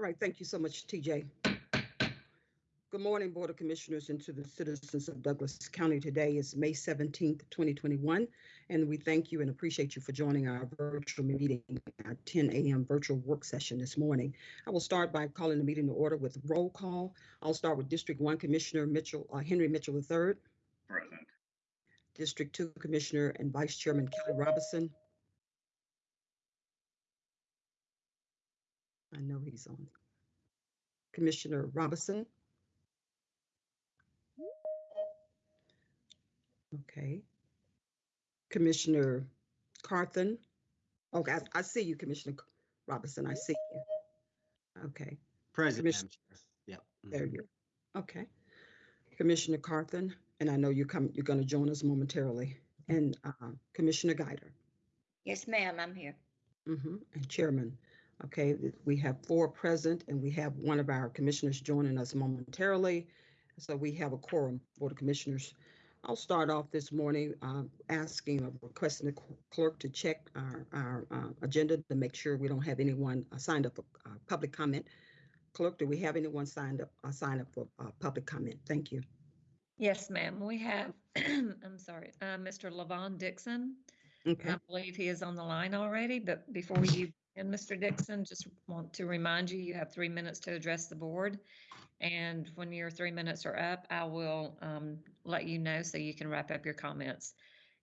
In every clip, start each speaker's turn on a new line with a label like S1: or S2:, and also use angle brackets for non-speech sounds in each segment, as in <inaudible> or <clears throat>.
S1: All right, thank you so much, TJ. Good morning, Board of Commissioners, and to the citizens of Douglas County. Today is May 17th, 2021, and we thank you and appreciate you for joining our virtual meeting, our 10 a.m. virtual work session this morning. I will start by calling the meeting to order with roll call. I'll start with District 1 Commissioner Mitchell, uh, Henry Mitchell III,
S2: Present.
S1: District 2 Commissioner and Vice Chairman Kelly Robinson. I know he's on. Commissioner Robinson. Okay. Commissioner Carthen. Okay, I, I see you, Commissioner Robinson. I see you. Okay,
S3: President.
S1: Commission-
S3: Madam Yep. mhm.
S1: there you. Go. Okay. Commissioner Carthen, and I know you come. You're going to join us momentarily. And uh, Commissioner Guider.
S4: Yes, ma'am, I'm here.
S1: hmm and Chairman. Okay, we have four present and we have one of our commissioners joining us momentarily. So we have a quorum, Board of Commissioners. I'll start off this morning uh, asking or requesting the clerk to check our, our uh, agenda to make sure we don't have anyone uh, signed up for uh, public comment. Clerk, do we have anyone signed up, uh, signed up for uh, public comment? Thank you.
S4: Yes, ma'am, we have, <clears throat> I'm sorry, uh, Mr. Levon Dixon.
S1: Okay,
S4: I believe he is on the line already, but before you, and Mr. Dixon, just want to remind you, you have three minutes to address the board. And when your three minutes are up, I will um, let you know so you can wrap up your comments.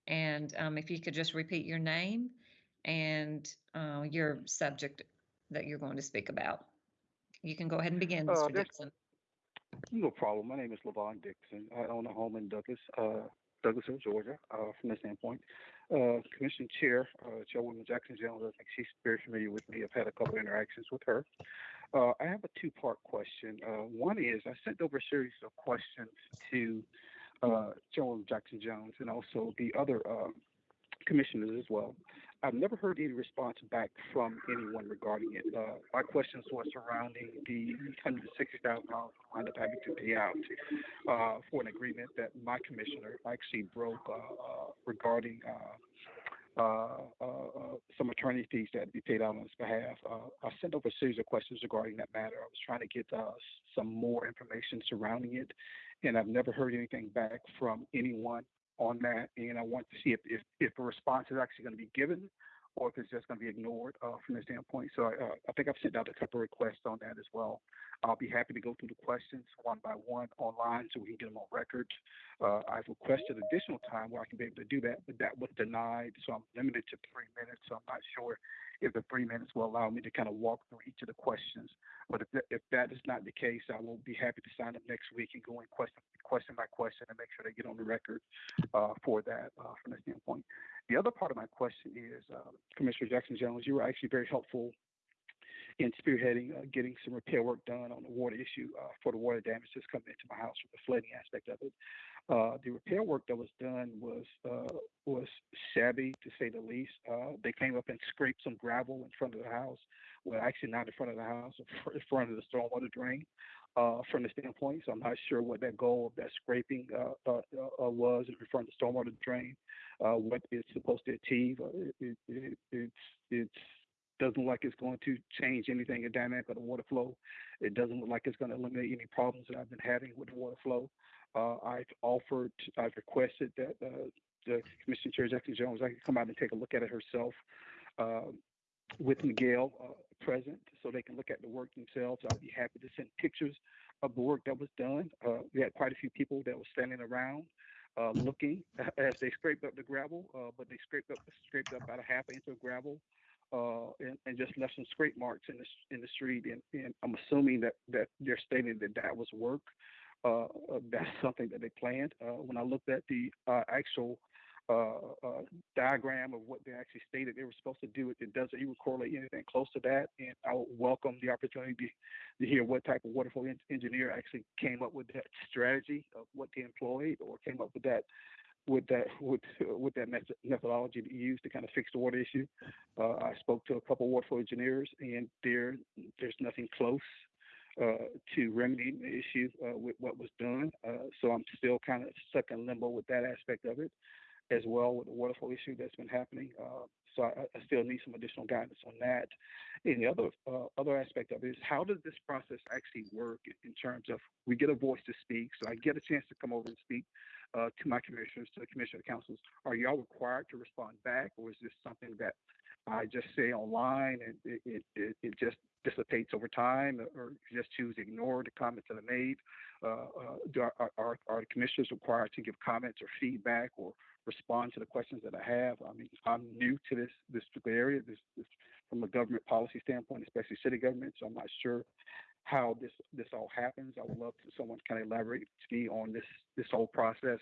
S4: And um, if you could just repeat your name and uh, your subject that you're going to speak about. You can go ahead and begin,
S2: Uh,
S4: Mr.
S2: this-
S4: Dixon.
S2: No problem. My name is Levon Dixon. I own a home in Douglas, uh, Douglasville, Georgia, uh, from the standpoint. Uh, Commission Chair, uh, Chairwoman Jackson Jones, I think she's very familiar with me. I've had a couple of interactions with her. Uh, I have a two-part question. Uh, one is I sent over a series of questions to uh, Chairwoman Jackson Jones and also the other um, commissioners as well. I've never heard any response back from anyone regarding it. Uh, my questions were surrounding the hundred sixty thousand dollars we wound up having to pay out uh, for an agreement that my commissioner actually broke uh, uh, regarding uh, uh, some attorney fees that had to be paid out on his behalf. I sent over a series of questions regarding that matter. I was trying to get some more information surrounding it, and I've never heard anything back from anyone on that, and I want to see if if, if a response is actually going to be given, or if it's just going to be ignored uh, from the standpoint. So I, uh, I think I've sent out a couple requests on that as well. I'll be happy to go through the questions one by one online so we can get them on record. Uh, I've requested additional time where I can be able to do that, but that was denied. So I'm limited to three minutes. So I'm not sure if the three minutes will allow me to kind of walk through each of the questions. But if that, if that is not the case, I will be happy to sign up next week and go in question, question by question and make sure they get on the record uh, for that uh, from that standpoint. The other part of my question is, uh, Commissioner Jackson Jones, you were actually very helpful in spearheading uh, getting some repair work done on the water issue uh, for the water damage that's coming into my house with the flooding aspect of it. Uh, the repair work that was done was uh, was shabby to say the least. Uh, they came up and scraped some gravel in front of the house. Well, actually not in front of the house, in front of the stormwater drain. Uh, from the standpoint, so I'm not sure what that goal of that scraping uh, was in front of the stormwater drain. What it's supposed to achieve. It, it, it, it's it's doesn't look like it's going to change anything in dynamic of the water flow. It doesn't look like it's going to eliminate any problems that I've been having with the water flow. Uh, I've offered, I've requested that uh, the Commission Chair Jackson Jones I can come out and take a look at it herself uh, with Miguel uh, present, so they can look at the work themselves. I'd be happy to send pictures of the work that was done. Uh, we had quite a few people that were standing around. Uh, looking <laughs> as they scraped up the gravel, but they scraped up scraped up about a half inch of gravel uh, and, and just left some scrape marks in the in the street. And, and I'm assuming that that they're stating that that was work. Uh, uh, that's something that they planned. Uh, when I looked at the uh, actual diagram of what they actually stated they were supposed to do, it, it doesn't even correlate anything close to that. And I would welcome the opportunity to, hear what type of water flow en- engineer actually came up with that strategy of what they employed or came up with that with that <laughs> with with that method, methodology to use to kind of fix the water issue. Uh, I spoke to a couple of water engineers, and there there's nothing close to remedying the issue uh, with what was done. Uh, so I'm still kind of stuck in limbo with that aspect of it. as well with the water flow issue that's been happening. Uh, so I, I still need some additional guidance on that. And the other uh, other aspect of it is how does this process actually work in terms of we get a voice to speak, so I get a chance to come over and speak uh, to my commissioners, to the commissioner councils. Are y'all required to respond back, or is this something that I just say online and it, it, it just dissipates over time, or just choose to ignore the comments that are made? Uh, uh, are, are, are the commissioners required to give comments or feedback or respond to the questions that I have? I mean, I'm new to this this particular area, this, this from a government policy standpoint, especially city government. So I'm not sure how this this all happens. I would love to someone to kind of elaborate to me on this this whole process.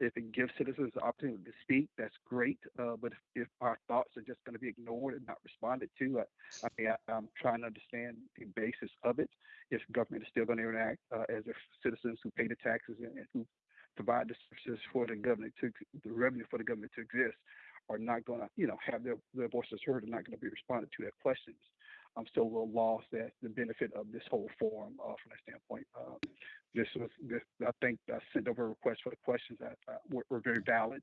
S2: If it gives citizens the opportunity to speak, that's great. Uh, but if, if our thoughts are just going to be ignored and not responded to, I, I mean, I, I'm trying to understand the basis of it. If government is still going to interact uh, as if citizens who pay the taxes and, and who provide the services for the government to the revenue for the government to exist are not going to, you know, have their, their voices heard and not going to be responded to their questions. I'm still a little lost at the benefit of this whole forum uh, from that standpoint. Uh, this was, this, I think I sent over a request for the questions that uh, were, were, very valid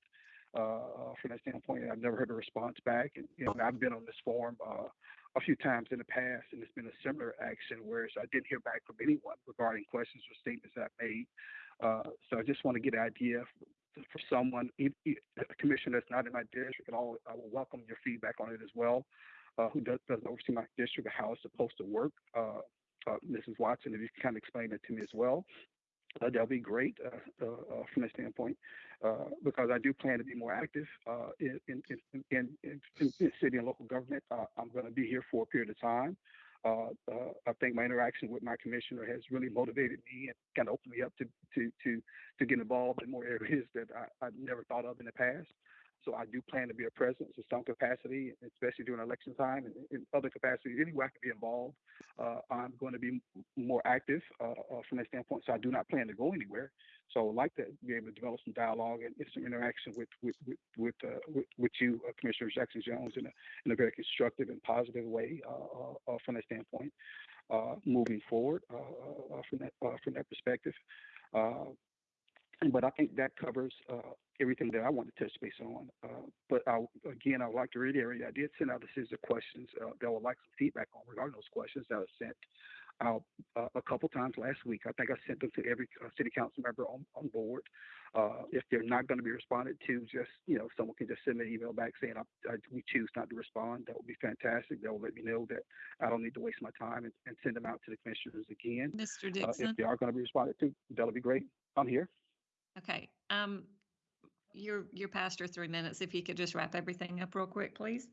S2: uh, from that standpoint. I've never heard a response back. And, you know, I've been on this forum uh, a few times in the past, and it's been a similar action where I didn't hear back from anyone regarding questions or statements that I made. Uh, so I just want to get an idea for, for someone, a commission that's not in my district, and I'll, I will welcome your feedback on it as well uh, who does, doesn't oversee my district, how it's supposed to work. Uh, uh, Mrs. Watson, if you can kind of explain it to me as well, uh, that'll be great uh, uh, from that standpoint, because I do plan to be more active in, in, in, in, in, city and local government. I'm going to be here for a period of time. I think my interaction with my commissioner has really motivated me and kind of opened me up to to to to get involved in more areas that I, I never thought of in the past. So I do plan to be a presence in some capacity, especially during election time and in other capacities. Any way I can be involved, uh, I'm going to be more active uh, uh, from that standpoint. So I do not plan to go anywhere. So I'd like to be able to develop some dialogue and some interaction with with with with, uh, with, with, you, uh, Commissioner Jackson Jones, in a in a very constructive and positive way uh, from that standpoint. moving forward from that from that perspective. But I think that covers everything that I want to touch base on. Uh, but I, again, I would like to reiterate, I did send out a series of questions uh, that I would like some feedback on regarding those questions that were sent out uh, a couple times last week. I think I sent them to every uh, city council member on, on board. Uh, if they're not going to be responded to, just, you know, someone can just send an email back saying, I, I, we choose not to respond. That would be fantastic. That will let me know that I don't need to waste my time and, and send them out to the commissioners again.
S4: Mr.
S2: Uh,
S4: Dixon?
S2: if they are going to be responded to, that'll be great. I'm here.
S4: Okay, um, past your three minutes. If you could just wrap everything up real quick, please.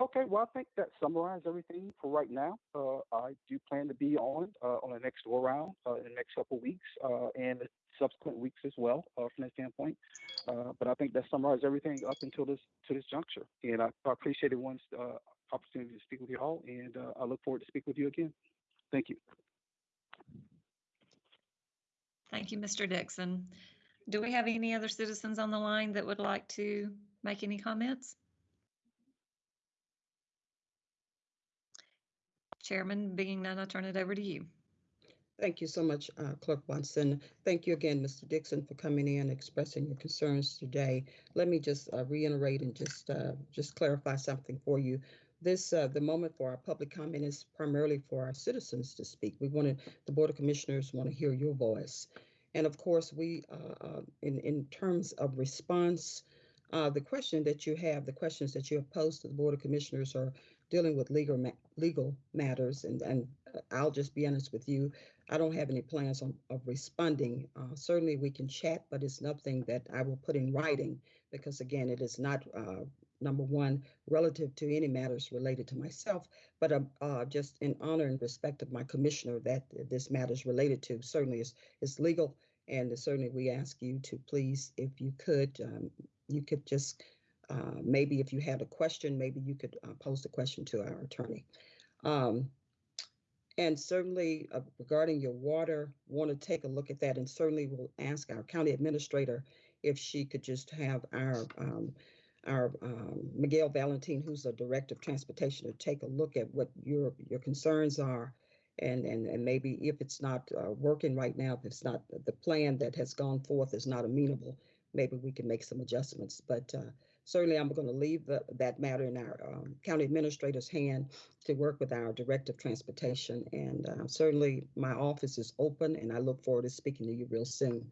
S2: Okay, well, I think that summarizes everything for right now. Uh, I do plan to be on uh, on the next go around uh, in the next couple of weeks uh, and subsequent weeks as well uh, from that standpoint. Uh, but I think that summarizes everything up until this to this juncture. And I, I appreciate everyone's opportunity to speak with you all, and I look forward to speak with you again. Thank you.
S4: Thank you, Mr. Dixon. Do we have any other citizens on the line that would like to make any comments? Chairman, being none, I'll turn it over to you.
S1: Thank you so much, uh, Clerk Bunsen. Thank you again, Mr. Dixon, for coming in, and expressing your concerns today. Let me just uh, reiterate and just uh, just clarify something for you. This uh, the moment for our public comment is primarily for our citizens to speak. We wanted the Board of Commissioners want to hear your voice. And of course, we, uh, uh, in, in terms of response, uh, the question that you have, the questions that you have posed to the Board of Commissioners are dealing with legal ma legal matters. And, and uh, I'll just be honest with you, I don't have any plans on, of responding. Uh, certainly we can chat, but it's nothing that I will put in writing because again, it is not uh, number one, relative to any matters related to myself, but uh, uh, just in honor and respect of my commissioner that this matter is related to. Certainly is, is legal, and certainly we ask you to please, if you could, um, you could just, uh, maybe if you had a question, maybe you could uh, pose the question to our attorney. Um, and certainly uh, regarding your water, want to take a look at that and certainly we'll ask our county administrator if she could just have our um, our um, Miguel Valentin, who's the director of transportation, to take a look at what your your concerns are, and and and maybe if it's not uh, working right now, if it's not the plan that has gone forth is not amenable, maybe we can make some adjustments. But uh, certainly, I'm going to leave the, that matter in our um, county administrator's hand to work with our director of transportation. And uh, certainly, my office is open, and I look forward to speaking to you real soon.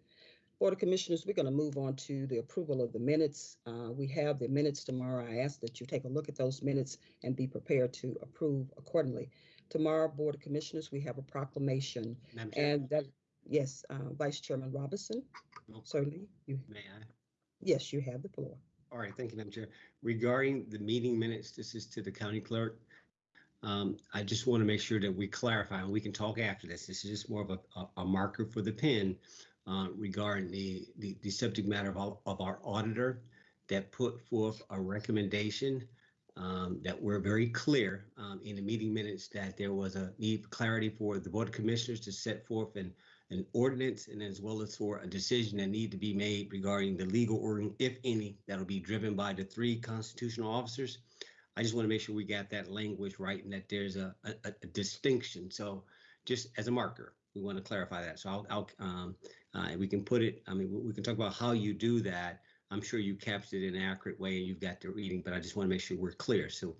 S1: Board of Commissioners, we're going to move on to the approval of the minutes. Uh, we have the minutes tomorrow. I ask that you take a look at those minutes and be prepared to approve accordingly. Tomorrow, Board of Commissioners, we have a proclamation,
S3: Madam Chair,
S1: and that, yes, uh, Vice Chairman Robinson,
S3: Oh.
S1: certainly, you,
S3: may I?
S1: yes, you have the floor.
S3: All right, thank you, Madam Chair. Regarding the meeting minutes, this is to the county clerk. Um, I just want to make sure that we clarify, and we can talk after this. This is just more of a, a- a marker for the pen uh, regarding the, the, the subject matter of, of our auditor that put forth a recommendation um, that we're very clear um, in the meeting minutes that there was a need for clarity for the Board of Commissioners to set forth an, an ordinance and as well as for a decision that need to be made regarding the legal organ, if any, that'll be driven by the three constitutional officers. I just want to make sure we got that language right and that there's a, a, a distinction. So just as a marker, we want to clarify that. So I'll, I'll, um, uh, we can put it, I mean, we- we can talk about how you do that. I'm sure you captured it in an accurate way and you've got the reading, but I just want to make sure we're clear. So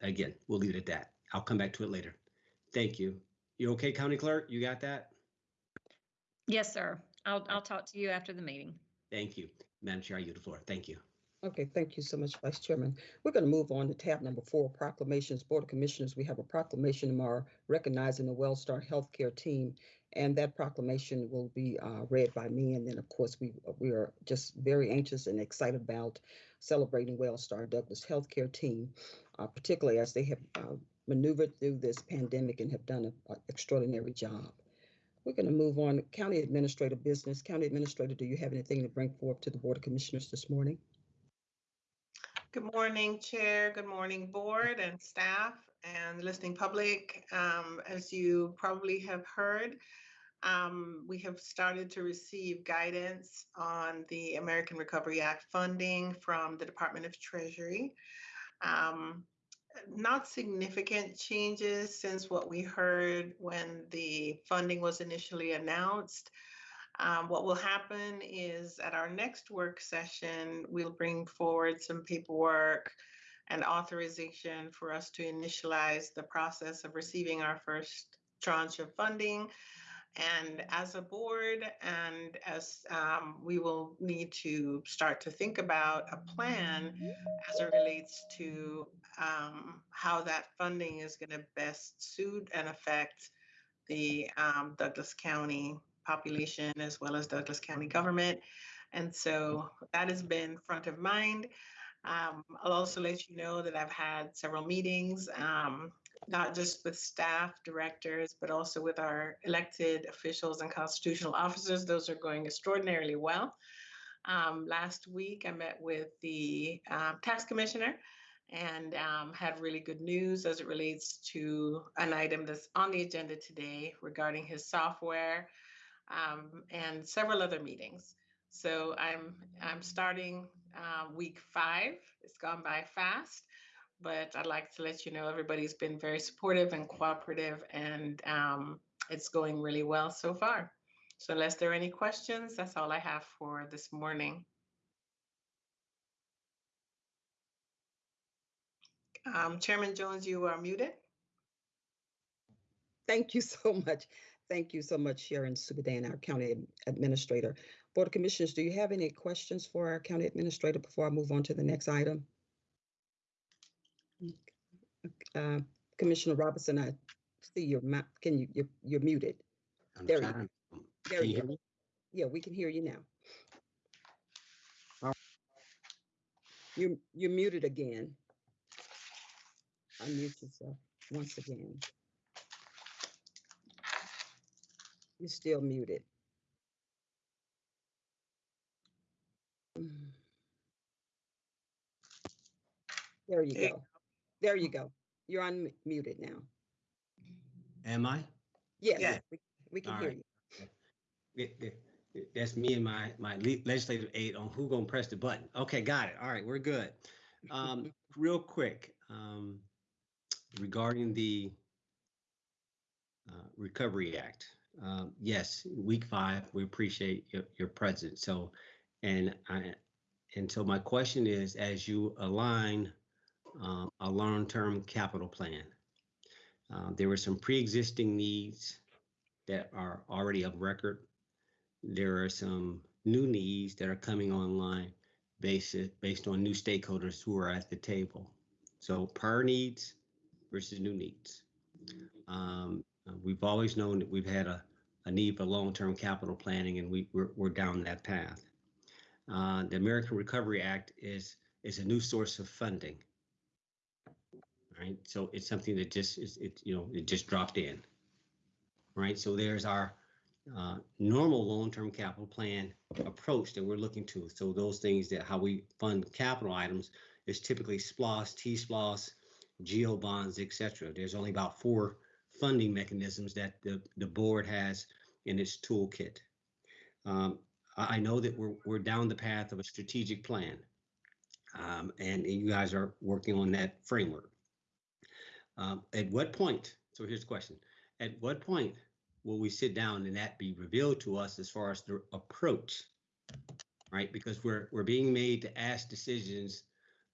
S3: again, we'll leave it at that. I'll come back to it later. Thank you. You okay, County Clerk? You got that?
S4: Yes, sir. I'll, I'll talk to you after the meeting.
S3: Thank you. Madam Chair, I yield the floor. Thank you.
S1: Okay, thank you so much, Vice Chairman. We're going to move on to tab number four, proclamations. Board of Commissioners, we have a proclamation tomorrow recognizing the WellStar Healthcare Team. And that proclamation will be uh, read by me. And then, of course, we, we are just very anxious and excited about celebrating WellStar Douglas Healthcare Team, uh, particularly as they have uh, maneuvered through this pandemic and have done an extraordinary job. We're going to move on. County Administrator Business. County Administrator, do you have anything to bring forth to the Board of Commissioners this morning?
S5: Good morning, Chair. Good morning, Board and staff and the listening public. Um, As you probably have heard, um, we have started to receive guidance on the American Recovery Act funding from the Department of Treasury. Um, Not significant changes since what we heard when the funding was initially announced. Um, what will happen is at our next work session, we'll bring forward some paperwork and authorization for us to initialize the process of receiving our first tranche of funding. And as a board, and as um, we will need to start to think about a plan as it relates to um, how that funding is going to best suit and affect the um, Douglas County population as well as Douglas County government. And so that has been front of mind. Um, I'll also let you know that I've had several meetings, um, not just with staff, directors, but also with our elected officials and constitutional officers. Those are going extraordinarily well. Um, last week, I met with the um, tax commissioner and um, had really good news as it relates to an item that's on the agenda today regarding his software um, and several other meetings. So I'm I'm starting uh, week five. It's gone by fast, but I'd like to let you know everybody's been very supportive and cooperative, and um, it's going really well so far. So unless there are any questions, that's all I have for this morning. Um, Chairman Jones, you are muted.
S1: Thank you <laughs> so much. Thank you so much, Sharon Subadan, our county administrator. Board of Commissioners, do you have any questions for our county administrator before I move on to the next item? Uh, Commissioner Robinson, I see your mouth. Can you, you're, you're muted.
S3: I'm
S1: There you
S3: trying-
S1: There
S3: Can
S1: you
S3: you
S1: go.
S3: me?
S1: Yeah, we can hear you now.
S3: All right.
S1: You, you're muted again. Unmute yourself once again. You're still muted. Mm. There you
S5: There you
S1: go. There you go. You're unmuted now.
S3: Am I?
S1: Yes,
S5: Yeah.
S1: we- we can
S3: All
S1: hear
S3: right.
S1: you.
S3: It- it- it- That's me and my, my legislative aide on who gonna press the button. Okay, got it. All right, we're good. Um, <laughs> real quick, um, regarding the uh, Recovery Act. Um, yes, week five, we appreciate your, your presence. So And I, and so my question is, as you align um, a long-term capital plan, uh, there were some pre-existing needs that are already of record. There are some new needs that are coming online based, based on new stakeholders who are at the table. So prior needs versus new needs. Um, uh, we've always known that we've had a, a need for long-term capital planning and we, we're, we're down that path. Uh, the American Recovery Act is, is a new source of funding. Right, so it's something that just is, it, you know, it just dropped in. Right, so there's our uh, normal long-term capital plan approach that we're looking to. So those things that how we fund capital items is typically SPLOST, T-SPLOST, GEO bonds, et cetera. There's only about four funding mechanisms that the, the board has in its toolkit. Um, I, know that we're, we're down the path of a strategic plan. Um, and you guys are working on that framework. Um, at what point, so here's the question, at what point will we sit down and that be revealed to us as far as the approach? Right, because we're, we're being made to ask decisions.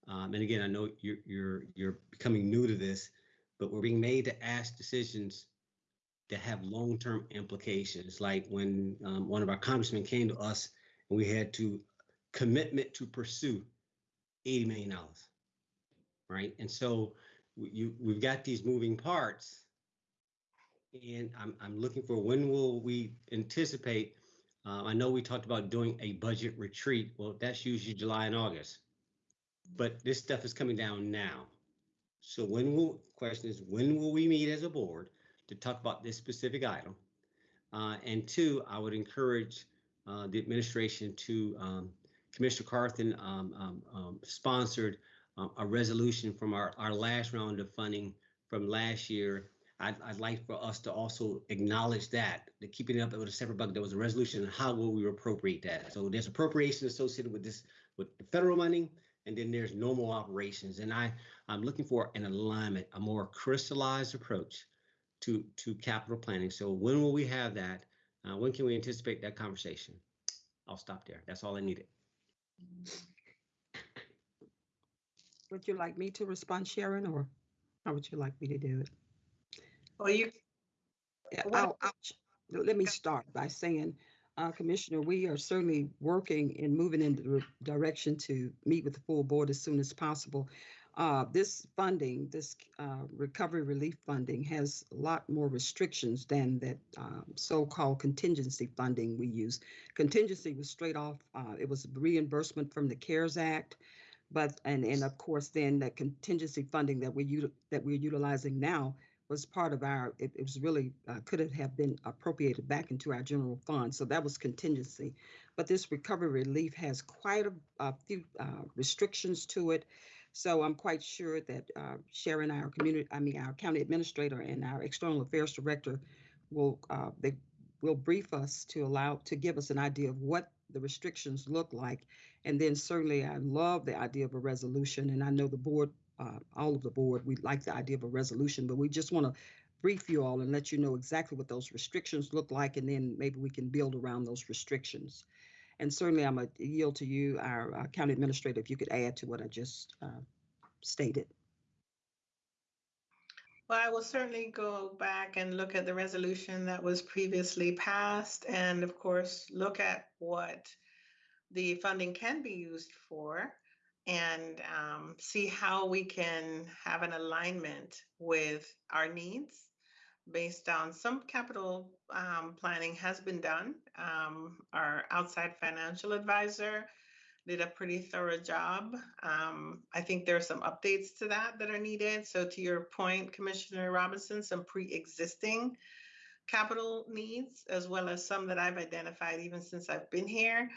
S3: Um, and again, I know you're, you're, you're becoming new to this, but we're being made to ask decisions that have long-term implications. Like when um, one of our congressmen came to us and we had to commitment to pursue $80 million. Right, and so you, we've got these moving parts. And I'm, I'm looking for when will we anticipate? Uh, I know we talked about doing a budget retreat. Well, that's usually July and August. But this stuff is coming down now. So when will, question is, when will we meet as a board to talk about this specific item? Uh, and two, I would encourage uh, the administration to, um, Commissioner Carthen um, um, um, sponsored um, a resolution from our, our last round of funding from last year. I'd, I'd like for us to also acknowledge that, to keeping it up with a separate bucket, there was a resolution, on how will we appropriate that? So there's appropriation associated with this, with the federal money, and then there's normal operations. And I, I'm looking for an alignment, a more crystallized approach to, to capital planning. So when will we have that? Uh, when can we anticipate that conversation? I'll stop there. That's all I needed.
S1: Would you like me to respond, Sharon, or how would you like me to do it?
S5: Well, you,
S1: I'll, I'll, let me start by saying, uh, Commissioner, we are certainly working and moving in the direction to meet with the full board as soon as possible. Uh, this funding, this, uh, recovery relief funding has a lot more restrictions than that, um, so-called contingency funding we use. Contingency was straight off, uh, it was reimbursement from the CARES Act. But, and, and of course, then the contingency funding that we that we're utilizing now was part of our, it, it was really, uh, could have been appropriated back into our general fund. So that was contingency. But this recovery relief has quite a, a few uh, restrictions to it. So I'm quite sure that uh, Sharon, our community, I mean, our county administrator and our external affairs director will, uh, they will brief us to allow, to give us an idea of what the restrictions look like. And then certainly I love the idea of a resolution and I know the board uh, all of the board, we like the idea of a resolution, but we just want to brief you all and let you know exactly what those restrictions look like, and then maybe we can build around those restrictions. And certainly, I'm going to yield to you, our uh, county administrator, if you could add to what I just uh, stated.
S5: well, I will certainly go back and look at the resolution that was previously passed and of course, look at what the funding can be used for and um, see how we can have an alignment with our needs based on some capital um, planning has been done. Um, our outside financial advisor did a pretty thorough job. Um, I think there are some updates to that that are needed. So to your point, Commissioner Robinson, some pre-existing capital needs, as well as some that I've identified even since I've been here.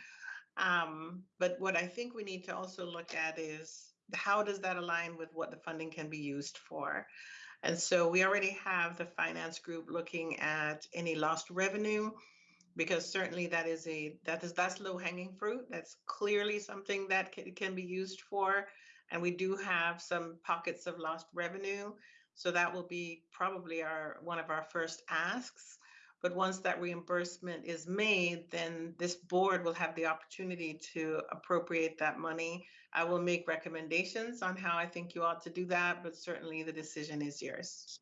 S5: Um, but what I think we need to also look at is how does that align with what the funding can be used for? And so we already have the finance group looking at any lost revenue because certainly that is a that is that's low hanging fruit. That's clearly something that can, can be used for. And we do have some pockets of lost revenue. So that will be probably our one of our first asks. But once that reimbursement is made, then this board will have the opportunity to appropriate that money. I will make recommendations on how I think you ought to do that, but certainly the decision is yours.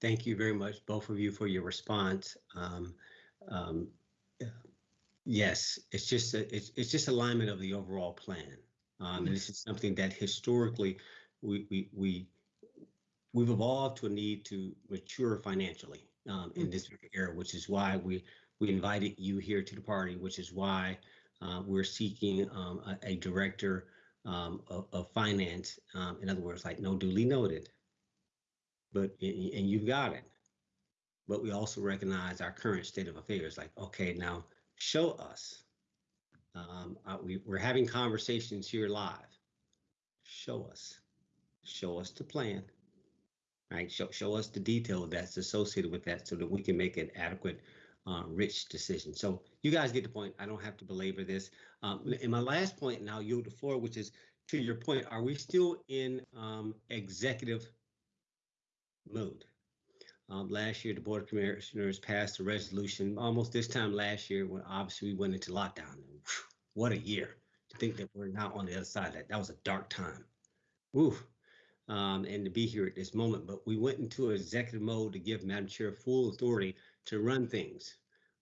S3: Thank you very much, both of you, for your response. Um, um. Yes, it's just, a- it's, it's just alignment of the overall plan. Um, and this is something that historically, we, we, we, we've evolved to a need to mature financially, um, in this era, which is why we, we invited you here to the party, which is why, uh, we're seeking, um, a, a director, um, of, of finance, um, in other words, like no duly noted but and and you've got it. But we also recognize our current state of affairs. Like, okay, now show us. Um, uh, we we're having conversations here live. Show us, show us the plan. Right, show show us the detail that's associated with that, so that we can make an adequate, uh, rich decision. So you guys get the point. I don't have to belabor this. Um, and my last point, and I'll yield the floor, which is to your point. Are we still in um, executive mode. Um, last year, the Board of Commissioners passed a resolution almost this time last year when obviously we went into lockdown. Whew, What a year to think that we're now on the other side of that. That was a dark time. Woo. Um, and to be here at this moment, but we went into executive mode to give Madam Chair full authority to run things.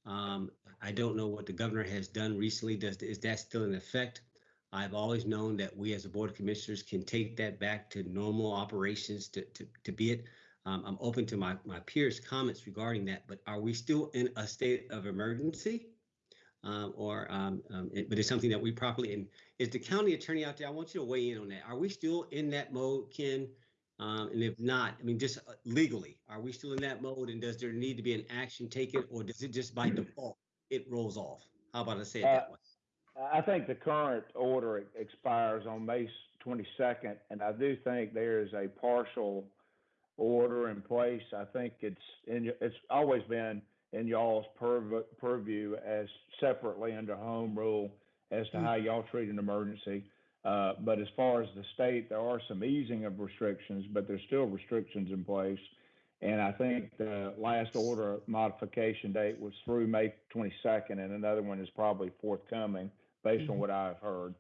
S3: Um, I don't know what the governor has done recently. Does, is that still in effect? I've always known that we as a Board of Commissioners can take that back to normal operations to, to, to be it. Um, I'm open to my, my peers' comments regarding that, but are we still in a state of emergency? Um, or, um, um, it- but it's something that we properly, and is the county attorney out there? I want you to weigh in on that. Are we still in that mode, Ken? Um, and if not, I mean, just uh, legally, are we still in that mode? And does there need to be an action taken, or does it just by default, it rolls off? How about I say it that way?
S6: I think the current order expires on May twenty-second, and I do think there is a partial order in place. I think it's in, it's always been in y'all's purv- purview as separately under home rule as to
S1: Mm.
S6: how y'all treat an emergency. Uh, but as far as the state, there are some easing of restrictions, but there's still restrictions in place. And I think the last order modification date was through May twenty-second, and another one is probably forthcoming based on
S1: Mhm.
S6: what I've heard.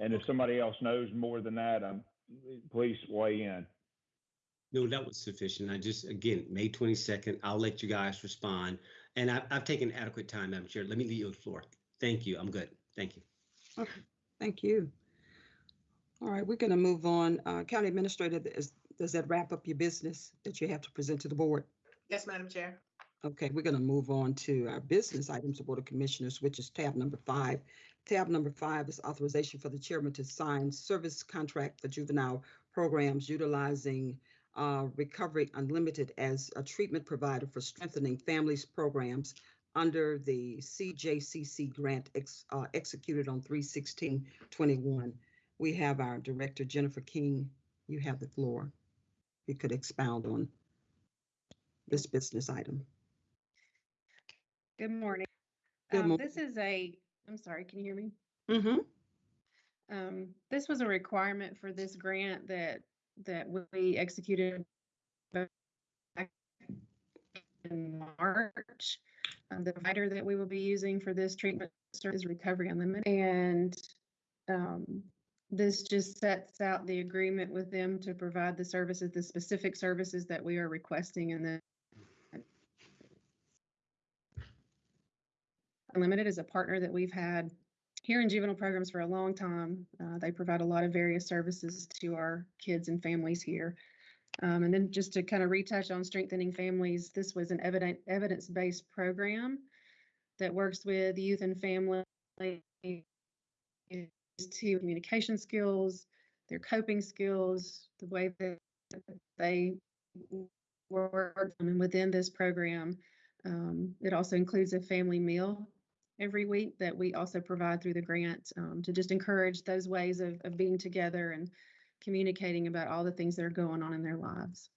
S6: And if somebody else knows more than that, um, please weigh in.
S3: No, that was sufficient. I just, again, May twenty-second, I'll let you guys respond. And I, I've taken adequate time, Madam Chair. Let me leave you the floor. Thank you. I'm good. Thank you.
S1: Okay, thank you. All right, we're going to move on. Uh, County Administrator, is- does that wrap up your business that you have to present to the board?
S5: Yes, Madam Chair.
S1: Okay, we're going to move on to our business items of Board of Commissioners, which is tab number five. Tab number five is authorization for the chairman to sign service contract for juvenile programs utilizing uh, Recovery Unlimited as a treatment provider for strengthening families programs under the CJCC grant ex- uh, executed on 3/16/21. We have our Director Jennifer King. You have the floor. You could expound on this business item.
S7: Good morning.
S1: Good
S7: Um, This is a, I'm sorry, can you hear me?
S1: Mm-hmm.
S7: Um, This was a requirement for this grant that, that we executed back in March. Um, The provider that we will be using for this treatment is Recovery Unlimited. And um, this just sets out the agreement with them to provide the services, the specific services that we are requesting and then Unlimited is a partner that we've had here in juvenile programs for a long time. Uh, they provide a lot of various services to our kids and families here. Um, and then just to kind of retouch on strengthening families, this was an evident evidence-based program that works with youth and family to communication skills, their coping skills, the way that they work. And within this program, um, it also includes a family meal every week that we also provide through the grant um, to just encourage those ways of, of being together and communicating about all the things that are going on in their lives.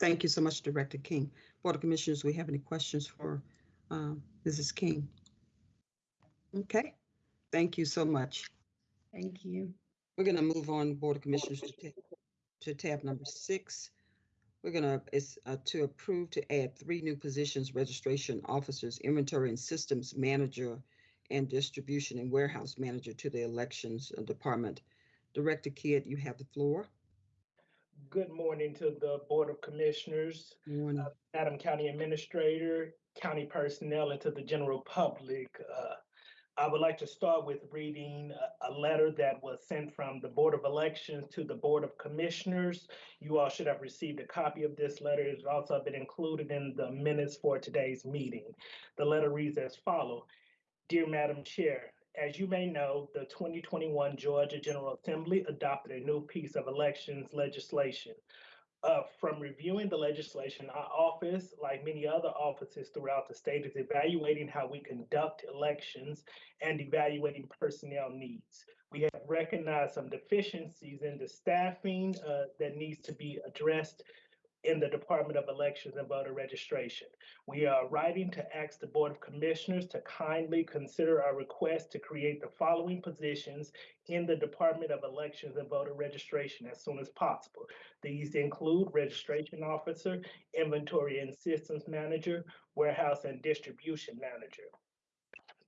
S1: Thank you so much, Director King. Board of Commissioners, we have any questions for um, Mrs. King? Okay, thank you so much.
S7: Thank you.
S1: We're gonna move on, Board of Commissioners, to to tab number six. We're gonna, it's uh, to approve to add three new positions, registration officers, inventory and systems manager, and distribution and warehouse manager to the elections uh, department. Director Kidd, you have the floor.
S8: Good morning to the Board of Commissioners,
S1: One,
S8: Madam County Administrator, county personnel, and to the general public. Uh, I would like to start with reading a, letter that was sent from the Board of Elections to the Board of Commissioners. You all should have received a copy of this letter. It's also been included in the minutes for today's meeting. The letter reads as follows. Dear Madam Chair, as you may know, the 2021 Georgia General Assembly adopted a new piece of elections legislation. Uh, from reviewing the legislation, our office, like many other offices throughout the state, is evaluating how we conduct elections and evaluating personnel needs. We have recognized some deficiencies in the staffing uh, that needs to be addressed in the Department of Elections and Voter Registration. We are writing to ask the Board of Commissioners to kindly consider our request to create the following positions in the Department of Elections and Voter Registration as soon as possible. These include Registration Officer, Inventory and Systems Manager, Warehouse and Distribution Manager.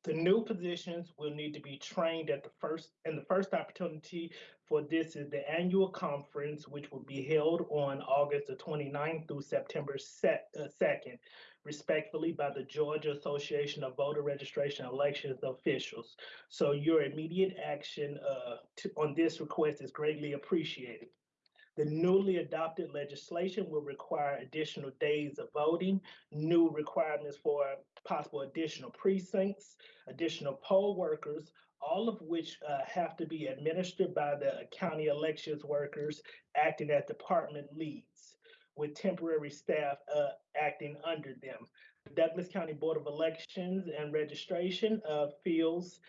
S8: The new positions will need to be trained at the first, and the first opportunity for this is the annual conference, which will be held on August the 29th through September se- uh, 2nd, respectfully by the Georgia Association of Voter Registration Elections officials. So your immediate action uh, to, on this request is greatly appreciated. The newly adopted legislation will require additional days of voting, new requirements for possible additional precincts, additional poll workers, all of which uh, have to be administered by the county elections workers acting as department leads with temporary staff uh, acting under them. Douglas County Board of Elections and Registration uh, feels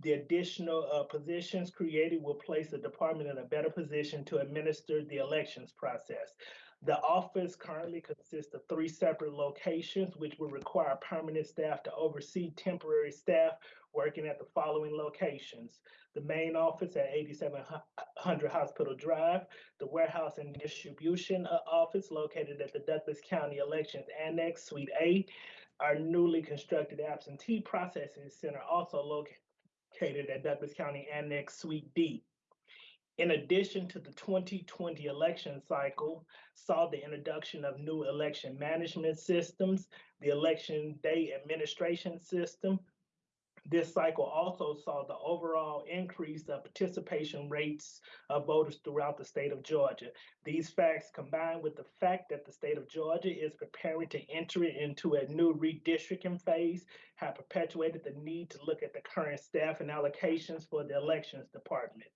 S8: the additional uh, positions created will place the department in a better position to administer the elections process. The office currently consists of three separate locations, which will require permanent staff to oversee temporary staff working at the following locations. The main office at 8700 Hospital Drive, the warehouse and distribution uh, office located at the Douglas County Elections Annex Suite A, our newly constructed absentee processing center also located located at Douglas County Annex Suite D. In addition to the 2020 election cycle, saw the introduction of new election management systems, the election day administration system. This cycle also saw the overall increase of participation rates of voters throughout the state of Georgia. These facts combined with the fact that the state of Georgia is preparing to enter into a new redistricting phase have perpetuated the need to look at the current staff and allocations for the elections department.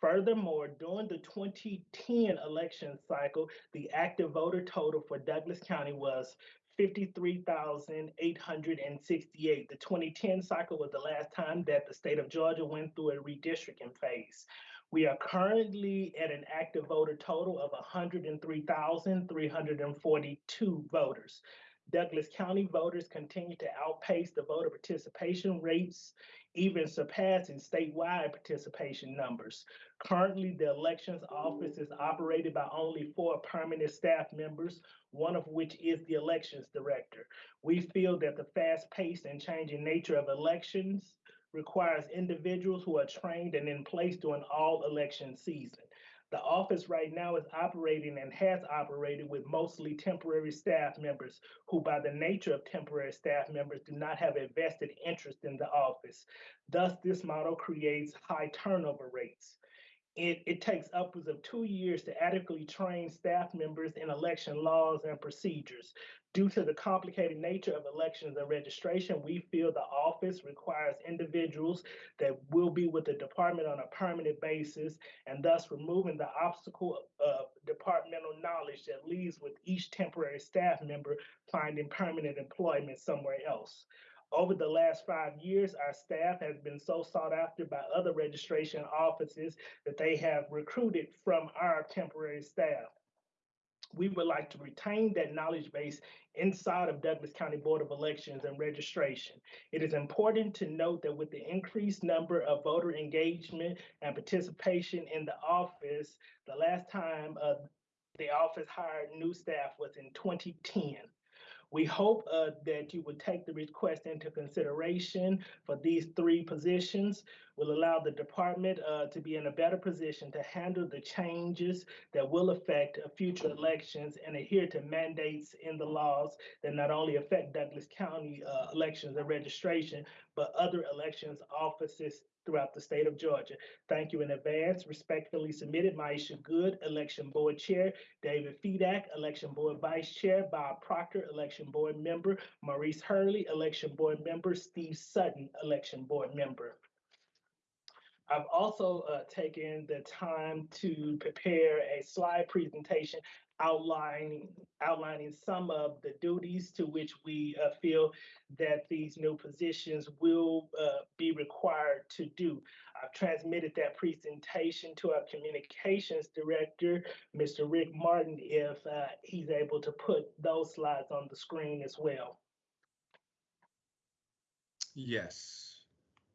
S8: Furthermore, during the 2010 election cycle, the active voter total for Douglas County was 53,868. The 2010 cycle was the last time that the state of Georgia went through a redistricting phase. We are currently at an active voter total of 103,342 voters. Douglas County voters continue to outpace the voter participation rates, even surpassing statewide participation numbers. Currently, the elections office is operated by only four permanent staff members, one of which is the elections director. We feel that the fast-paced and changing nature of elections requires individuals who are trained and in place during all election season. The office right now is operating and has operated with mostly temporary staff members who, by the nature of temporary staff members, do not have a vested interest in the office. Thus, this model creates high turnover rates. It, it takes upwards of two years to adequately train staff members in election laws and procedures. Due to the complicated nature of elections and registration, we feel the office requires individuals that will be with the department on a permanent basis and thus removing the obstacle of departmental knowledge that leaves with each temporary staff member finding permanent employment somewhere else. Over the last five years, our staff has been so sought after by other registration offices that they have recruited from our temporary staff. we would like to retain that knowledge base inside of Douglas County Board of Elections and Registration. It is important to note that with the increased number of voter engagement and participation in the office, the last time uh, the office hired new staff was in 2010. We hope uh, that you would take the request into consideration for these three positions, will allow the department uh, to be in a better position to handle the changes that will affect uh, future elections and adhere to mandates in the laws that not only affect Douglas County uh, elections and registration, but other elections offices throughout the state of Georgia. Thank you in advance. Respectfully submitted, Maisha Good, Election Board Chair, David Fedak, Election Board Vice Chair, Bob Proctor, Election Board Member, Maurice Hurley, Election Board Member, Steve Sutton, Election Board Member. I've also uh, taken the time to prepare a slide presentation outlining outlining some of the duties to which we uh, feel that these new positions will uh, be required to do. I've transmitted that presentation to our communications director, Mr. Rick Martin, if uh, he's able to put those slides on the screen as well.
S9: Yes,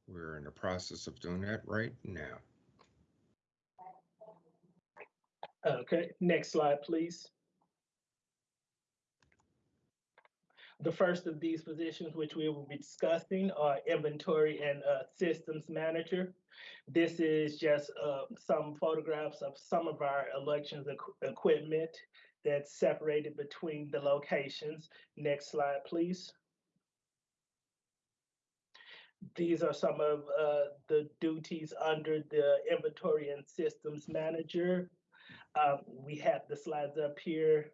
S9: we're in the process of doing that right now.
S8: Okay, next slide, please. The first of these positions, which we will be discussing, are inventory and uh, systems manager. This is just uh, some photographs of some of our elections equ- equipment that's separated between the locations. Next slide, please. These are some of uh, the duties under the inventory and systems manager. Um, we have the slides up here.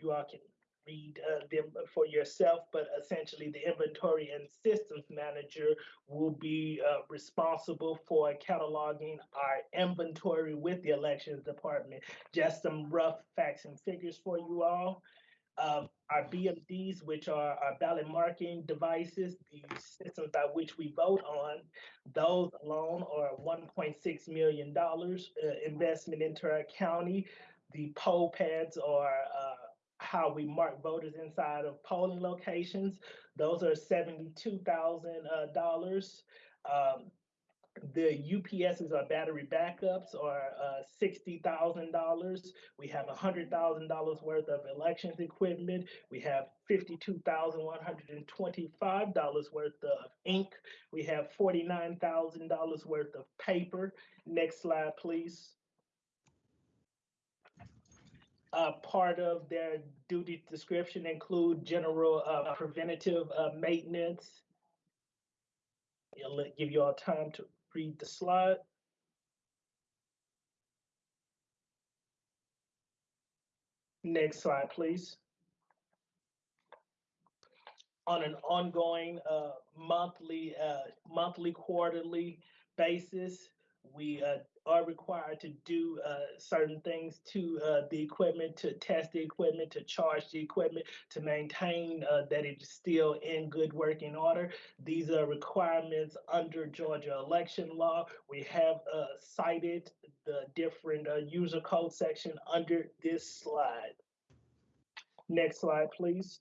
S8: You all can read uh, them for yourself, but essentially the inventory and systems manager will be uh, responsible for cataloging our inventory with the elections department. Just some rough facts and figures for you all. Um, our BMDs, which are our ballot marking devices, the systems by which we vote on, those alone are $1.6 million uh, investment into our county. The poll pads are uh, how we mark voters inside of polling locations. Those are $72,000. Um, the UPSs or battery backups are uh, $60,000. We have $100,000 worth of elections equipment. We have $52,125 worth of ink. We have $49,000 worth of paper. Next slide, please. Uh, part of their duty description include general uh, preventative uh, maintenance. It'll give you all time to read the slide. Next slide, please. On an ongoing uh, monthly, uh, monthly, quarterly basis, we uh, are required to do uh, certain things to uh, the equipment, to test the equipment, to charge the equipment, to maintain uh, that it's still in good working order. These are requirements under Georgia election law. We have uh, cited the different uh, user code section under this slide. Next slide, please.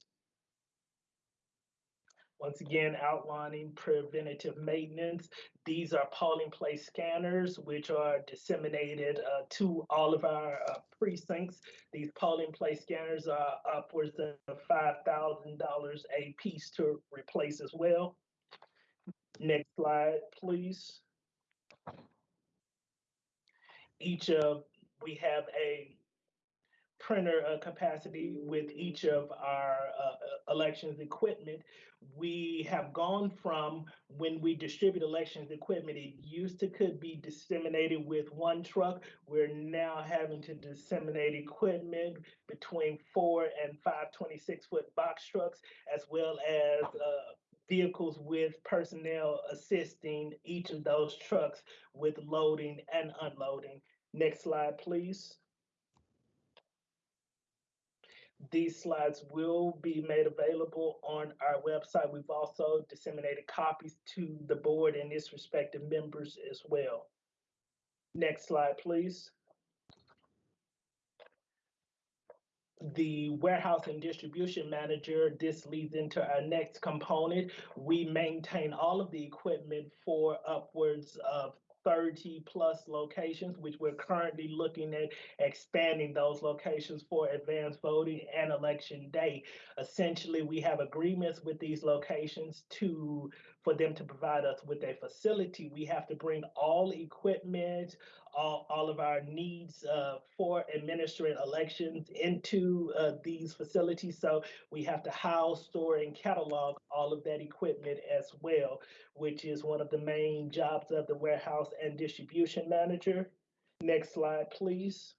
S8: Once again, outlining preventative maintenance. These are polling place scanners, which are disseminated uh, to all of our uh, precincts. These polling place scanners are upwards of $5,000 a piece to replace as well. Next slide, please. Each of, we have a printer uh, capacity with each of our uh, elections equipment. We have gone from when we distribute elections equipment, it used to could be disseminated with one truck. We're now having to disseminate equipment between four and five 26 foot box trucks, as well as uh, vehicles with personnel assisting each of those trucks with loading and unloading. Next slide, please. These slides will be made available on our website. We've also disseminated copies to the board and its respective members as well. Next slide, please. the warehouse and distribution manager, this leads into our next component. We maintain all of the equipment for upwards of 30 plus locations, which we're currently looking at expanding those locations for advanced voting and election day. Essentially, we have agreements with these locations to for them to provide us with a facility. We have to bring all equipment, all, all of our needs uh, for administering elections into uh, these facilities. So we have to house, store, and catalog all of that equipment as well, which is one of the main jobs of the warehouse and distribution manager. Next slide, please.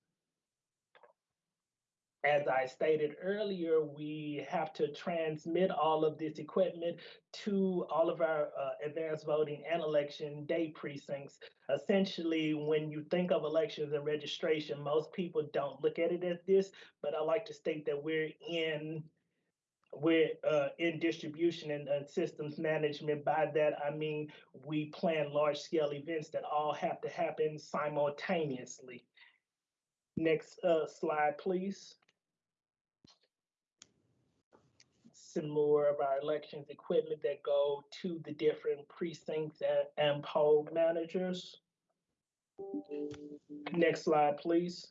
S8: As I stated earlier, we have to transmit all of this equipment to all of our uh, advanced voting and election day precincts. Essentially, when you think of elections and registration, most people don't look at it as this, but I like to state that we're in we're uh, in distribution and, and systems management. By that, I mean we plan large scale events that all have to happen simultaneously. Next uh, slide, please. Some more of our elections equipment that go to the different precincts and, and poll managers. Next slide, please.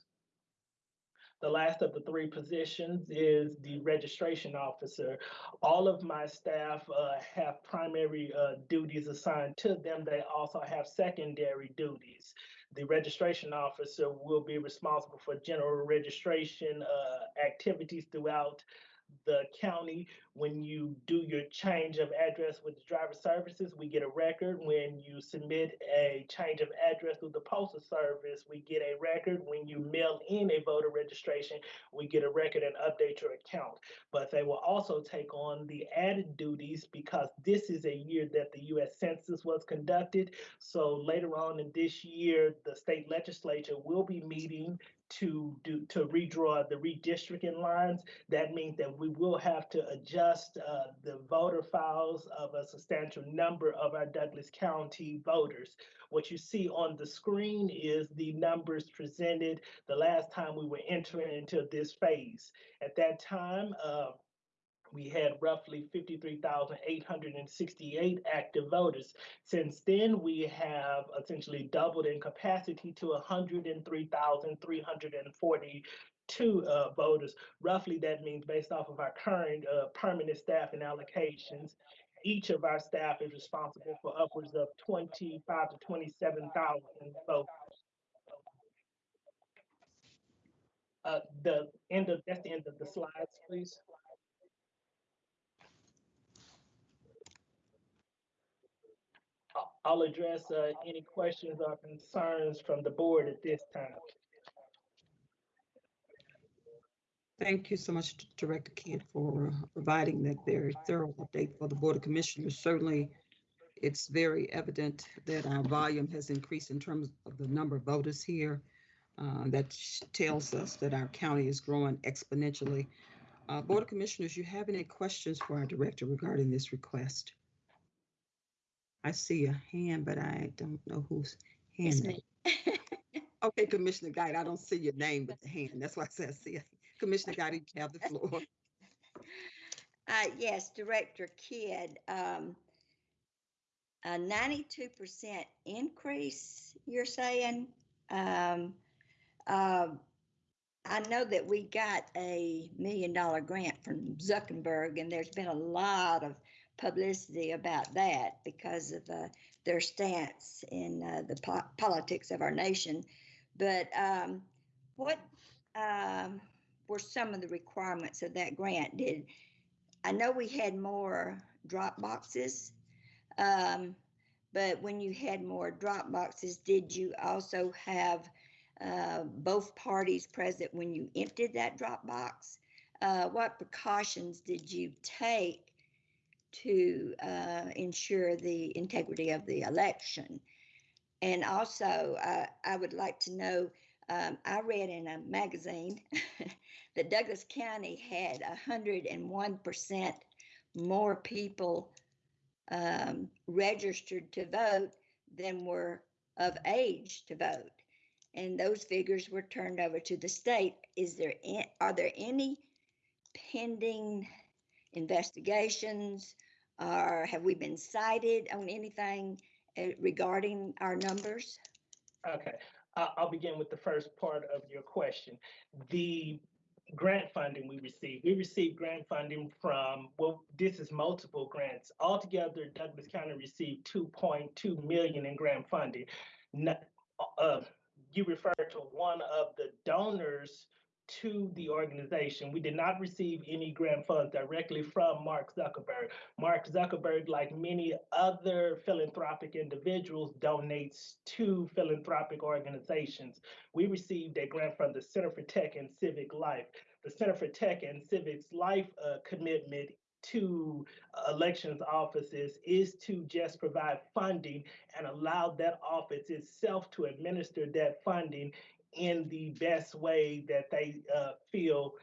S8: The last of the three positions is the registration officer. All of my staff uh, have primary uh, duties assigned to them. They also have secondary duties. The registration officer will be responsible for general registration uh, activities throughout the county. When you do your change of address with the driver services, we get a record. When you submit a change of address through the postal service, we get a record. When you mail in a voter registration, we get a record and update your account. But they will also take on the added duties because this is a year that the US Census was conducted. So later on in this year, the state legislature will be meeting to do to redraw the redistricting lines. That means that we will have to adjust uh, the voter files of a substantial number of our Douglas County voters. What you see on the screen is the numbers presented the last time we were entering into this phase. At that time, uh, we had roughly 53,868 active voters. Since then, we have essentially doubled in capacity to 103,342 uh, voters. Roughly, that means based off of our current uh, permanent staff and allocations, each of our staff is responsible for upwards of 25 to 27,000 voters. Uh, the end of that's the end of the slides, please. I'll address uh, any questions or concerns from the board at this time.
S1: Thank you so much, Director Kidd, for providing that very thorough update for the Board of Commissioners. Certainly, it's very evident that our volume has increased in terms of the number of voters here. Uh, That tells us that our county is growing exponentially. Uh, Board of Commissioners, you have any questions for our director regarding this request? I see a hand, but I don't know whose hand.
S10: It's me. <laughs>
S1: Okay, Commissioner Guider, I don't see your name, but the <laughs> hand. That's why I said I see. it. <laughs> Commissioner Guider, you have the floor.
S10: Uh, yes, Director Kidd, um, a ninety-two percent increase, you're saying? Um, um, I know that we got a million dollar grant from Zuckerberg and there's been a lot of publicity about that because of, uh, their stance in, uh, the po- politics of our nation. But, um, what, um, were some of the requirements of that grant? Did, I know we had more drop boxes. Um, but when you had more drop boxes, did you also have uh, both parties present when you emptied that drop box? Uh, what precautions did you take to uh, ensure the integrity of the election? And also, uh, I would like to know um, I read in a magazine <laughs> that Douglas County had 101% more people um, registered to vote than were of age to vote. and those figures were turned over to the state. Is there, a- are there any pending investigations? Or have we been cited on anything uh, regarding our numbers?
S8: Okay, I- I'll begin with the first part of your question. The grant funding we received, we received grant funding from, well, this is multiple grants. Altogether, Douglas County received 2.2 million in grant funding. Uh, You referred to one of the donors to the organization. We did not receive any grant funds directly from Mark Zuckerberg. Mark Zuckerberg, like many other philanthropic individuals, donates to philanthropic organizations. We received a grant from the Center for Tech and Civic Life. The Center for Tech and Civic Life uh, commitment to elections offices is to just provide funding and allow that office itself to administer that funding in the best way that they uh, feel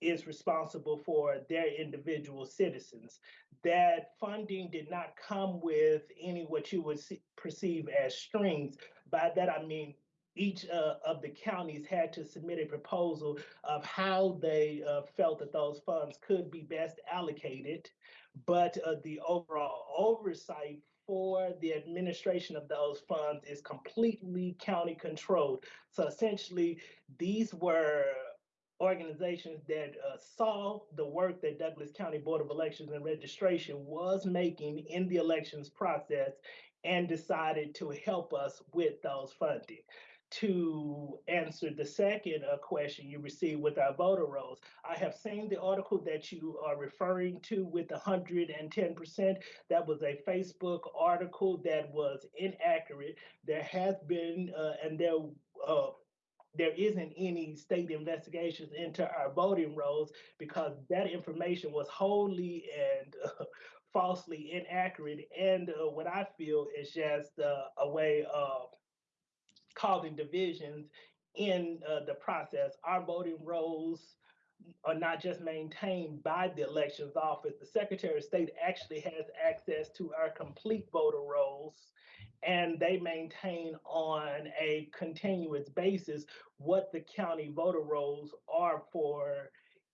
S8: is responsible for their individual citizens. That funding did not come with any what you would see, perceive as strings. By that I mean each uh, of the counties had to submit a proposal of how they uh, felt that those funds could be best allocated, but uh, the overall oversight for the administration of those funds is completely county controlled. So essentially, these were organizations that uh, saw the work that Douglas County Board of Elections and Registration was making in the elections process and decided to help us with those funding. To answer the second uh, question you received with our voter rolls, I have seen the article that you are referring to with the 110%. That was a Facebook article that was inaccurate. There has been, uh, and there uh, there isn't any state investigations into our voting rolls because that information was wholly and uh, falsely inaccurate. And uh, what I feel is just uh, a way of causing divisions in uh, the process. Our voting rolls are not just maintained by the elections office. The Secretary of State actually has access to our complete voter rolls and they maintain on a continuous basis what the county voter rolls are for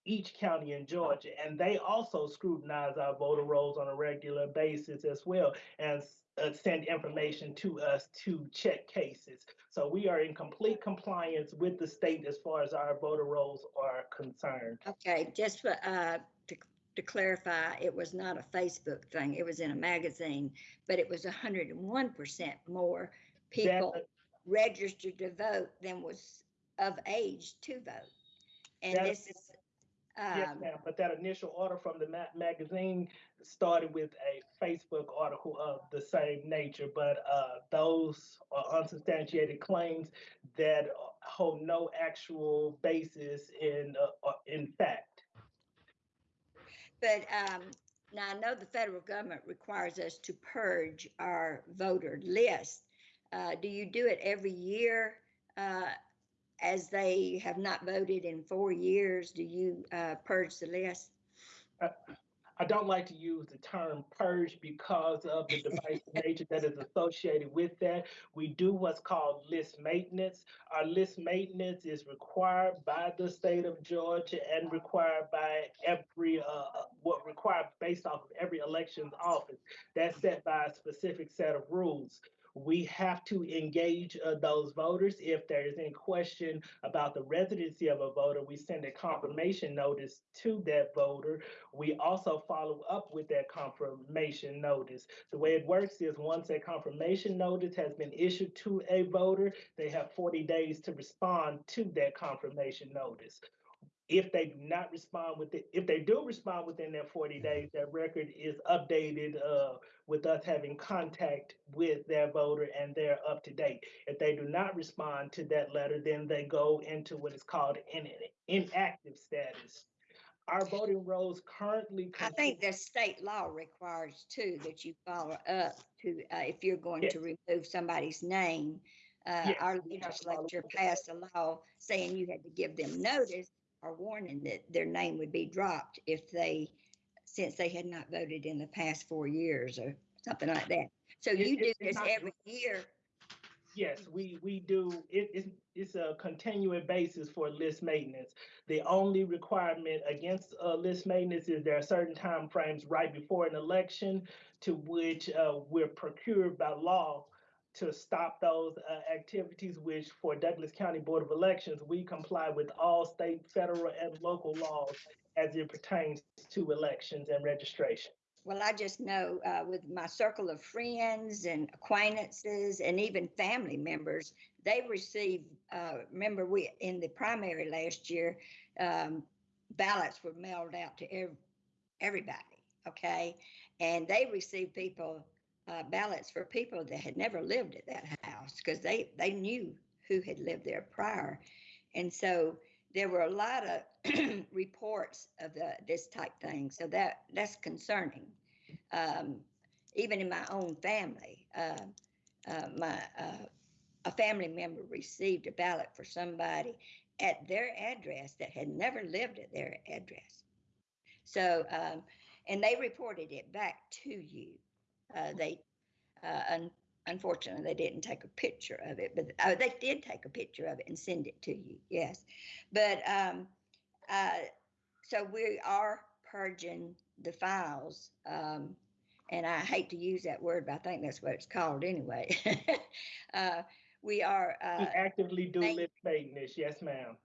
S8: each county in Georgia. And they also scrutinize our voter rolls on a regular basis as well and uh, send information to us to check cases. So we are in complete compliance with the state as far as our voter rolls are concerned.
S10: Okay, just for, uh, to, to clarify, it was not a Facebook thing. It was in a magazine, but it was hundred and one percent more people
S8: That-
S10: registered to vote than was of age to vote. And this is,
S8: Yes,
S10: um,
S8: ma'am, but that initial order from the ma- magazine started with a Facebook article of the same nature, but uh, those are unsubstantiated claims that hold no actual basis in uh, uh, in fact.
S10: but, um, now I know the federal government requires us to purge our voter list. Uh, do you do it every year? Uh, as they have not voted in four years, do you, uh, purge the list?
S8: I don't like to use the term purge because of the <laughs> divisive nature that is associated with that. We do what's called list maintenance. Our list maintenance is required by the state of Georgia and required by every, uh, what required based off of every elections office. That's set by a specific set of rules. We have to engage uh, those voters. If there is any question about the residency of a voter, we send a confirmation notice to that voter we also follow up with that confirmation notice. The way it works is once a confirmation notice has been issued to a voter, they have 40 days to respond to that confirmation notice. If they do not respond with it, if they do respond within that 40 days, that record is updated uh, with us having contact with their voter and they're up to date. If they do not respond to that letter, then they go into what is called an inactive status our voting rolls currently.
S10: I think the state law requires too that you follow up to, uh, if you're going
S8: Yes.
S10: to remove somebody's name. Uh,
S8: Yes,
S10: our
S8: we have to follow
S10: legislature
S8: up with that.
S10: passed a law saying you had to give them notice or warning that their name would be dropped if they, since they had not voted in the past four years or something like that. So
S8: It-
S10: you do
S8: it's
S10: this
S8: not-
S10: every year.
S8: Yes, we, we do, it, it's, it's a continuing basis for list maintenance. The only requirement against, uh, list maintenance is there are certain time frames right before an election to which, uh, we're procured by law to stop those, uh, activities, which for Douglas County Board of Elections, we comply with all state, federal, and local laws as it pertains to elections and registration.
S10: Well, I just know uh, with my circle of friends and acquaintances and even family members, they receive, uh, remember we, in the primary last year, um, ballots were mailed out to ev- everybody, okay? And they received people, uh, ballots for people that had never lived at that house because they, they knew who had lived there prior. And so there were a lot of <clears throat> reports of the, this type thing. So that, that's concerning. Um, even in my own family, uh, uh, my, uh, a family member received a ballot for somebody at their address that had never lived at their address. So, um, and they reported it back to you. Uh, they, uh, un- unfortunately, they didn't take a picture of it, but uh, they did take a picture of it and send it to you. Yes, but um, uh, so we are purging the files. Um, and I hate to use that word, but I think that's what it's called anyway. <laughs> uh, we are.
S8: We
S10: Uh,
S8: actively do list maintenance, yes, ma'am.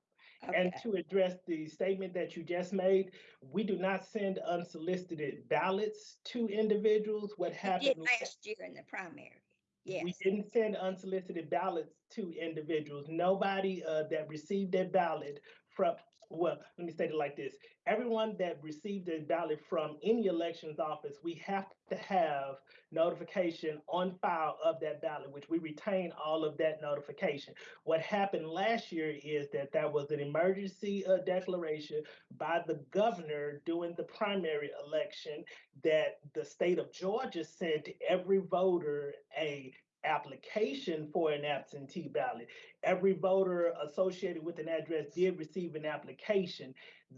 S8: And
S10: okay.
S8: to address the statement that you just made, we do not send unsolicited ballots to individuals. What
S10: did
S8: happened?
S10: last year in the primary. Yes.
S8: We didn't send unsolicited ballots to individuals. Nobody uh, that received a ballot from, well, let me state it like this. Everyone that received a ballot from any elections office, we have to have notification on file of that ballot, which we retain all of that notification. What happened last year is that there was an emergency uh, declaration by the governor during the primary election that the state of Georgia sent every voter a application for an absentee ballot. Every voter associated with an address did receive an application.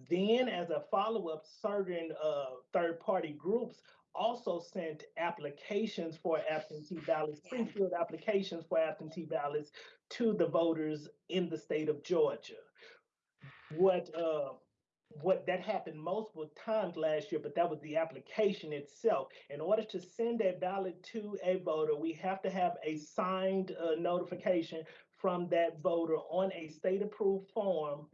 S8: Then, as a follow-up, certain uh, third-party groups also sent applications for absentee ballots, pre-filled applications for absentee ballots to the voters in the state of Georgia. What uh, what that happened multiple times last year, but that was the application itself. In order to send a ballot to a voter, we have to have a signed uh, notification from that voter on a state approved form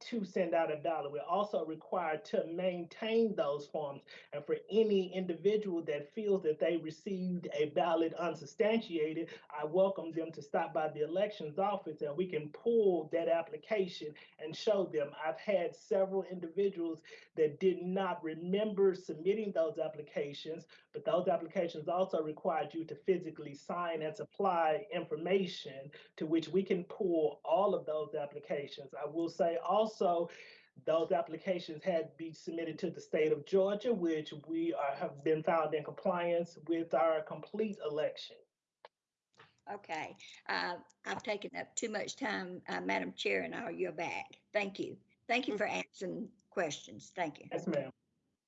S8: to send out a ballot. We're also required to maintain those forms. And for any individual that feels that they received a ballot unsubstantiated, I welcome them to stop by the elections office and we can pull that application and show them. I've had several individuals that did not remember submitting those applications, but those applications also required you to physically sign and supply information to which we can pull all of those applications. I will say also, those applications had to be submitted to the state of Georgia, which we are, have been found in compliance with our complete election.
S10: Okay, uh, I've taken up too much time, uh, Madam Chair, and I'll yield back. Thank you. Thank you for answering questions. Thank you.
S8: Yes, ma'am.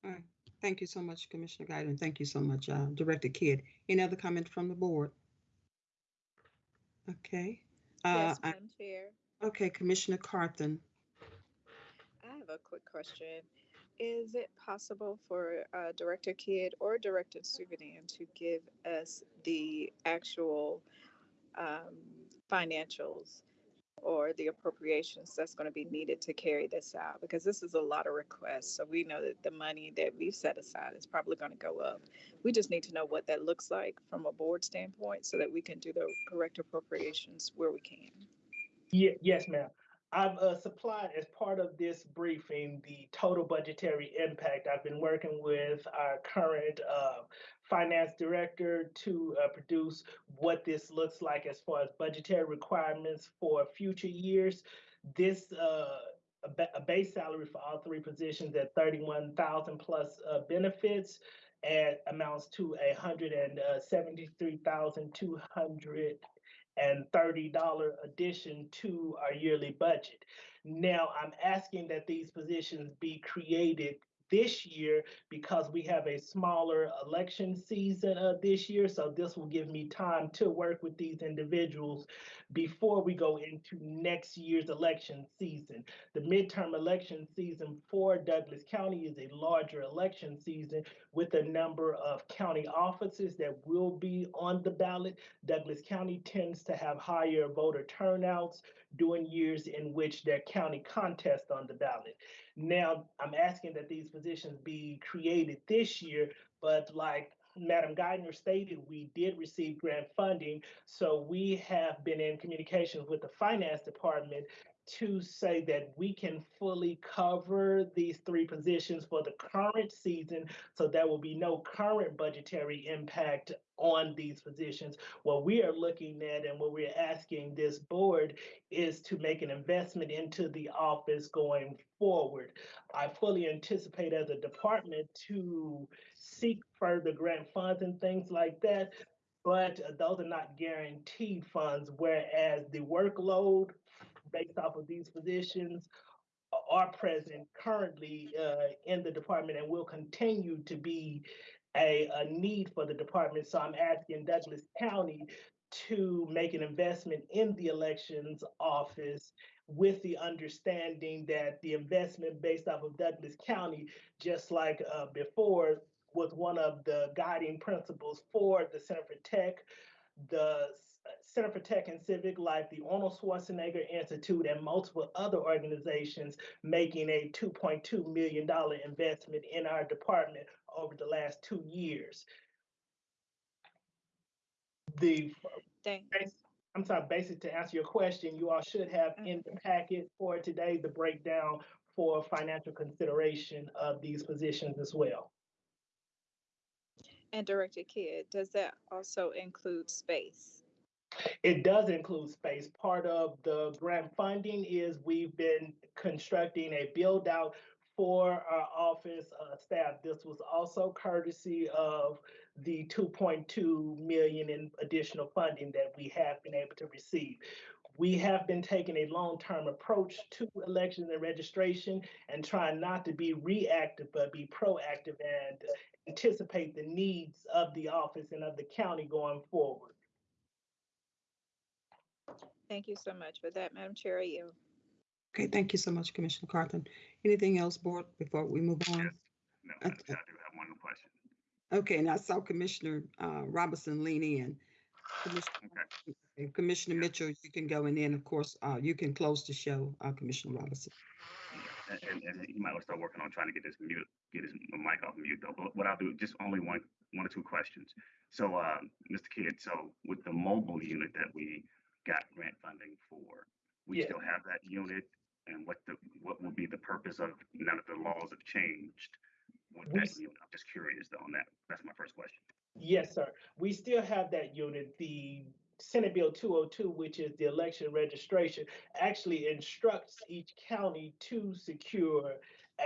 S8: All right.
S1: Thank you so much, Commissioner Guider, and thank you so much, uh, Director Kidd. Any other comments from the board? Okay. Uh,
S11: Yes,
S1: I-
S11: Madam Chair.
S1: Okay, Commissioner
S11: Carthan. A quick question. Is it possible for uh, Director Kidd or Director Subadan to give us the actual um, financials or the appropriations that's going to be needed to carry this out? Because this is a lot of requests. So we know that the money that we've set aside is probably going to go up. We just need to know what that looks like from a board standpoint so that we can do the correct appropriations where we can.
S8: Ye- yes, ma'am. I've uh, supplied as part of this briefing the total budgetary impact. I've been working with our current uh, finance director to uh, produce what this looks like as far as budgetary requirements for future years. This uh, a, ba- a base salary for all three positions at thirty-one thousand plus uh, benefits and amounts to a hundred and uh, seventy-three thousand two hundred and thirty dollar addition to our yearly budget. Now, I'm asking that these positions be created this year because we have a smaller election season uh, this year. So this will give me time to work with these individuals before we go into next year's election season. The midterm election season for Douglas County is a larger election season with a number of county offices that will be on the ballot. Douglas County tends to have higher voter turnouts during years in which their county contest on the ballot. Now, I'm asking that these positions be created this year, but like Madam Guider stated, we did receive grant funding. So we have been in communications with the finance department to say that we can fully cover these three positions for the current season. So there will be no current budgetary impact on these positions. What we are looking at and what we're asking this board is to make an investment into the office going forward. I fully anticipate as a department to seek further grant funds and things like that. But those are not guaranteed funds, whereas the workload based off of these positions are present currently uh, in the department and will continue to be a, a need for the department. So I'm asking Douglas County to make an investment in the elections office with the understanding that the investment based off of Douglas County, just like uh, before, was one of the guiding principles for the Center for Tech, the Center for Tech and Civic Life, the Arnold Schwarzenegger Institute, and multiple other organizations making a $2.2 million investment in our department over the last two years. The
S11: Thanks.
S8: I'm sorry, basic to answer your question, you all should have mm-hmm. in the packet for today the breakdown for financial consideration of these positions as well.
S11: And Director Kidd, does that also include space?
S8: It does include space. Part of the grant funding is we've been constructing a build out for our office uh, staff. This was also courtesy of the 2.2 million in additional funding that we have been able to receive. We have been taking a long-term approach to elections and registration and trying not to be reactive, but be proactive and anticipate the needs of the office and of the county going forward.
S11: Thank you so much for that, Madam Chair. I yield.
S1: Okay, thank you so much, Commissioner Carthan. Anything else, board, before we move on?
S12: No,
S1: Okay.
S12: Madam Chair, I do have one question.
S1: Okay, and I saw Commissioner uh, Robinson lean in. Commissioner- okay, Commissioner Mitchell, you can go, and then, of course, uh, you can close the show, uh, Commissioner Robinson.
S12: And, and, and he might start working on trying to get this mute, get his mic off mute though. But what I'll do, just only one, one or two questions. So, uh, Mr. Kidd, so with the mobile unit that we got grant funding for, we
S8: Yes.
S12: still have that unit? And what the, what will be the purpose of, now that the laws have changed? With
S8: We
S12: that
S8: s-
S12: unit, I'm just curious though on that. That's my first question.
S8: Yes, sir. We still have that unit. The Senate Bill 202, which is the election registration, actually instructs each county to secure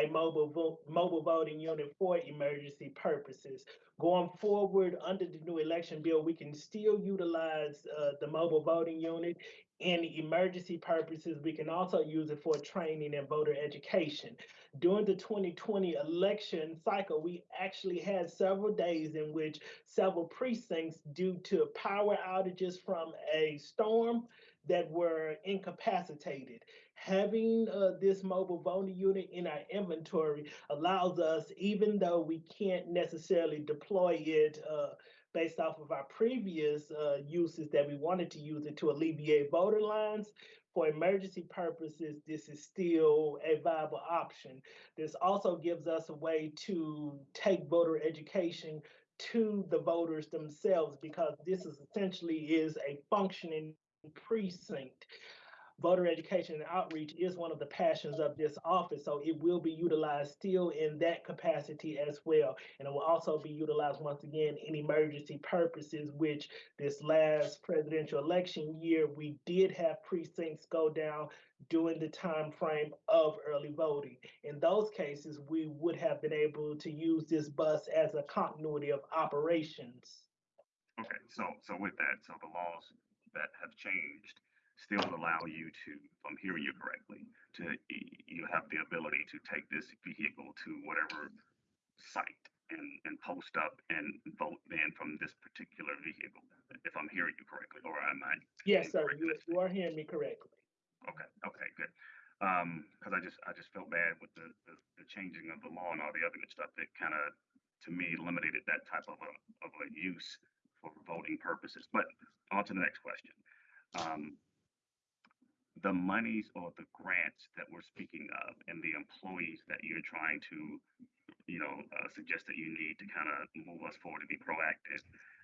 S8: a mobile vo- mobile voting unit for emergency purposes. Going forward, under the new election bill, we can still utilize uh, the mobile voting unit in emergency purposes. We can also use it for training and voter education. During the 2020 election cycle, we actually had several days in which several precincts, due to power outages from a storm, that were incapacitated. Having uh, this mobile voting unit in our inventory allows us, even though we can't necessarily deploy it uh, based off of our previous uh, uses that we wanted to use it to alleviate voter lines, for emergency purposes, this is still a viable option. This also gives us a way to take voter education to the voters themselves because this is essentially is a functioning precinct. Voter education and outreach is one of the passions of this office, so it will be utilized still in that capacity as well. And it will also be utilized once again in emergency purposes, which this last presidential election year, we did have precincts go down during the time frame of early voting. In those cases, we would have been able to use this bus as a continuity of operations.
S12: Okay, so, so with that, so the laws that have changed, still allow you to, if I'm hearing you correctly, to, you have the ability to take this vehicle to whatever site and, and post up and vote then from this particular vehicle, if I'm hearing you correctly, or am I?
S8: Yes, sir, you, you are hearing me correctly.
S12: Okay, okay, good. Um, cause I just, I just felt bad with the, the, the changing of the law and all the other good stuff that kind of, to me, eliminated that type of a, of a use for voting purposes. But on to the next question. Um, the monies or the grants that we're speaking of and the employees that you're trying to, you know, uh, suggest that you need to kind of move us forward to be proactive.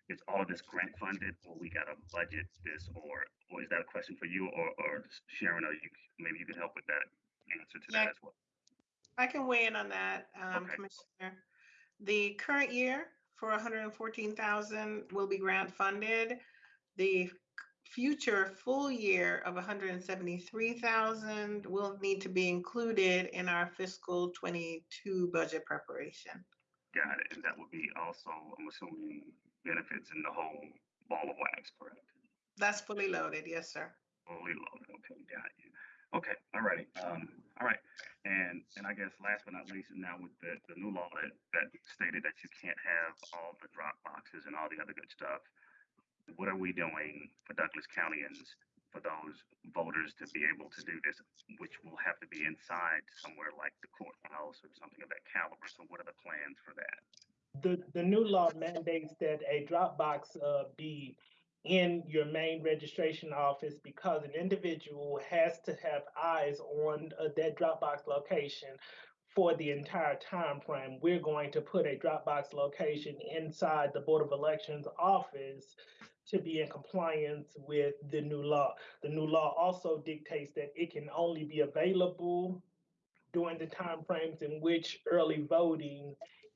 S12: Is all of this grant funded or we gotta budget this or, or is that a question for you or, or Sharon, or you, maybe you can help with that answer to
S5: Yeah.
S12: that as well?
S5: I can weigh in on that, um,
S12: Okay.
S5: Commissioner. The current year for hundred and fourteen thousand will be grant funded. The future full year of hundred and seventy-three thousand will need to be included in our fiscal twenty-two budget preparation.
S12: Got it. And that would be also, I'm assuming, benefits in the whole ball of wax, correct?
S5: That's fully loaded, yes, sir.
S12: Fully loaded. Okay, got you. Okay, all righty. Um, all right. And, and I guess last but not least, now with the, the new law that, that stated that you can't have all the drop boxes and all the other good stuff. What are we doing for Douglas Countyans for those voters to be able to do this, which will have to be inside somewhere like the courthouse or something of that caliber? So what are the plans for that?
S8: The, the new law mandates that a Dropbox uh, be in your main registration office because an individual has to have eyes on uh, that Dropbox location for the entire time frame. We're going to put a Dropbox location inside the Board of Elections office to be in compliance with the new law. The new law also dictates that it can only be available during the time frames in which early voting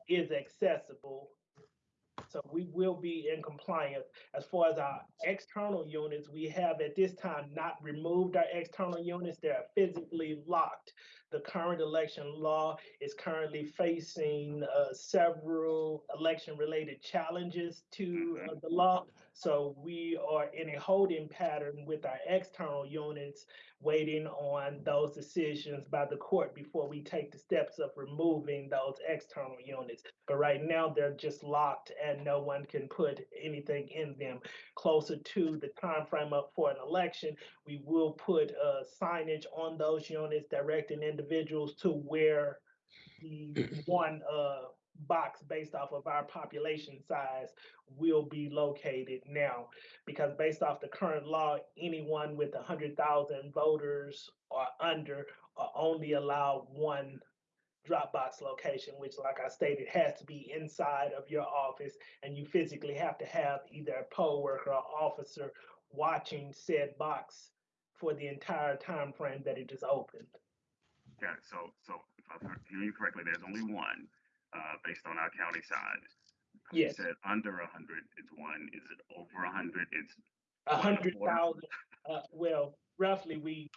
S8: is accessible. So we will be in compliance. As far as our external units, we have at this time not removed our external units. They are physically locked. The current election law is currently facing uh, several election-related challenges to uh, the law. So we are in a holding pattern with our external units, waiting on those decisions by the court before we take the steps of removing those external units. But right now, they're just locked and no one can put anything in them. Closer to the time frame up for an election, we will put uh, signage on those units directing individuals to where the <clears throat> one uh, box based off of our population size will be located now. Because based off the current law, anyone with 100,000 voters or under are only allowed one Dropbox location, which, like I stated, has to be inside of your office, and you physically have to have either a poll worker or officer watching said box for the entire time frame that it is open.
S12: Got it. So, so if I'm hearing you correctly, there's only one, uh, based on our county size. You
S8: Yes.
S12: said under a hundred is one. Is it over a hundred? It's
S8: A hundred thousand, uh, well, roughly, we,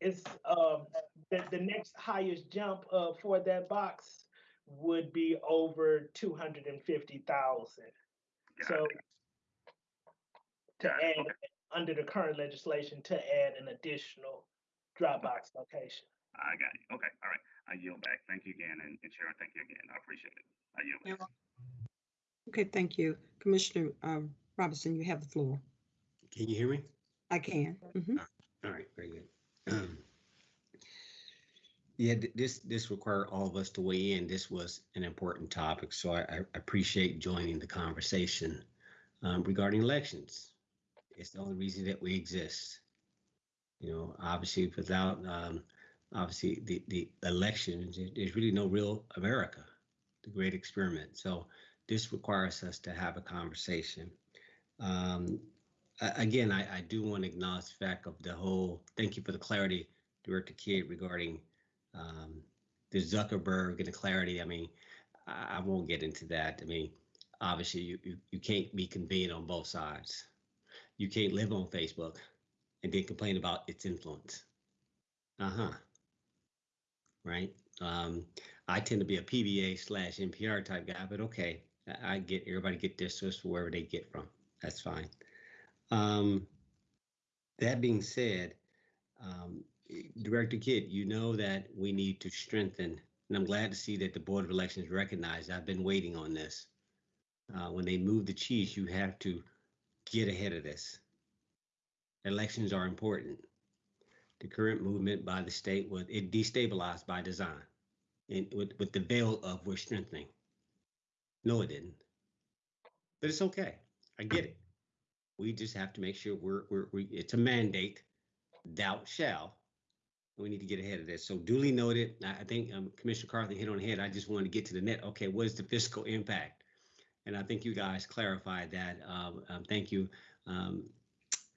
S8: it's, um, the, the next highest jump, uh, for that box would be over two hundred and fifty thousand.
S12: got
S8: So
S12: it.
S8: to
S12: Got it.
S8: add,
S12: Okay.
S8: under the current legislation, to add an additional Dropbox location.
S12: I got you. Okay. All right. I yield back. Thank you again. And, and Sharon, thank you again. I appreciate it. I yield back.
S1: Okay, thank you. Commissioner um, Robinson, you have the floor.
S3: Can you hear me?
S1: I can. Mhm.
S3: All right, very good. Um, Yeah, th- this, this required all of us to weigh in. This was an important topic, so I, I appreciate joining the conversation um, regarding elections. It's the only reason that we exist. You know, obviously, without, um, obviously, the, the elections, there's really no real America, the great experiment. So this requires us to have a conversation. Um, again, I, I do want to acknowledge the fact of the whole, thank you for the clarity, Director Kidd, regarding um, the Zuckerberg and the clarity. I mean, I, I won't get into that. I mean, obviously, you, you, you can't be convenient on both sides. You can't live on Facebook and then complain about its influence. Uh huh. Right. Um, I tend to be a PBA slash NPR type guy, but okay, I, get everybody get their source wherever they get from. That's fine. Um, That being said, um, Director Kidd, you know that we need to strengthen, and I'm glad to see that the Board of Elections recognized, I've been waiting on this. Uh, when they move the cheese, you have to get ahead of this. Elections are important. The current movement by the state was, it destabilized by design. And with, with the veil of we're strengthening. No, it didn't. But it's okay. I get it. We just have to make sure we're, we're, we, it's a mandate. Thou shall. We need to get ahead of this. So duly noted. I, I think um, Commissioner Carthan hit on the head. I just wanted to get to the net. Okay, what is the fiscal impact? And I think you guys clarified that. Um, um, thank you, um,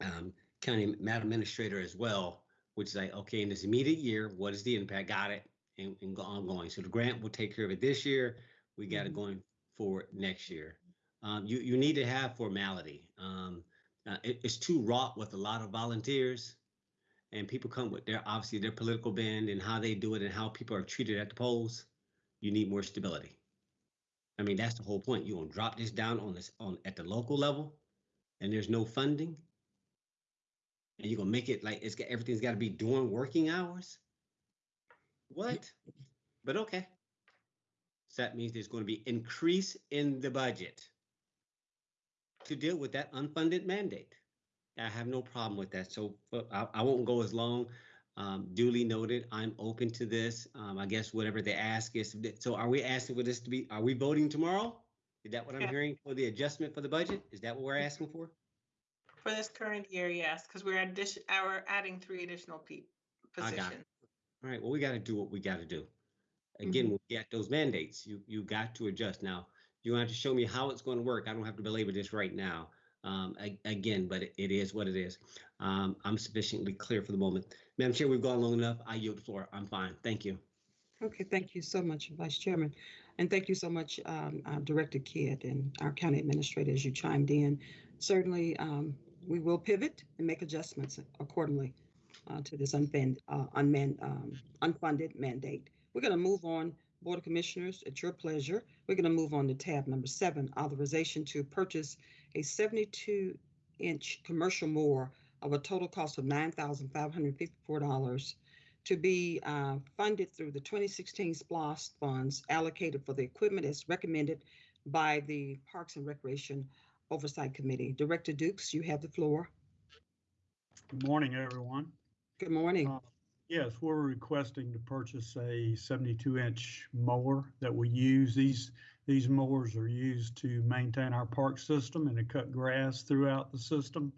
S3: um, County Madam Administrator as well, which is like, okay, in this immediate year, what is the impact? Got it. And, and go ongoing. So the grant will take care of it this year. We got it going forward next year. Um, you, you need to have formality. Um, uh, it- it's too wrought with a lot of volunteers and people come with their obviously their political bend and how they do it and how people are treated at the polls. You need more stability. I mean, that's the whole point. You're gonna drop this down on this on at the local level, and there's no funding, and you're gonna make it like it's got everything's got to be during working hours. What? But okay. So that means there's going to be increase in the budget to deal with that unfunded mandate. I have no problem with that. So I, I won't go as long. Um, duly noted, I'm open to this. Um, I guess whatever they ask is. So are we asking for this to be, are we voting tomorrow? Is that what I'm
S5: Yeah.
S3: hearing for the adjustment for the budget? Is that what we're asking for?
S5: For this current year, yes, because we're addition, our adding three additional pe-
S3: I got it.
S5: positions.
S3: All right, well, we got to do what we got to do. Again, when we get those mandates, you, you got to adjust. Now, you have to show me how it's going to work. I don't have to belabor this right now. Um, a- again, but it, it is what it is. Um, I'm sufficiently clear for the moment. Madam Chair, we've gone long enough. I yield the floor. I'm fine. Thank you.
S1: Okay, thank you so much, Vice Chairman. And thank you so much, um, uh, Director Kidd and our county administrator as you chimed in. Certainly, um, we will pivot and make adjustments accordingly uh, to this unfunded, uh, unmanned, um, unfunded mandate. We're going to move on, Board of Commissioners, at your pleasure. We're going to move on to tab number seven, authorization to purchase a 72 inch commercial mower of a total cost of $9,554 to be uh, funded through the 2016 SPLOST funds allocated for the equipment as recommended by the Parks and Recreation Oversight Committee. Director Dukes, you have the floor.
S13: Good morning, everyone.
S1: Good morning.
S13: Uh, Yes, we're requesting to purchase a 72-inch mower that we use. These, these mowers are used to maintain our park system and to cut grass throughout the system.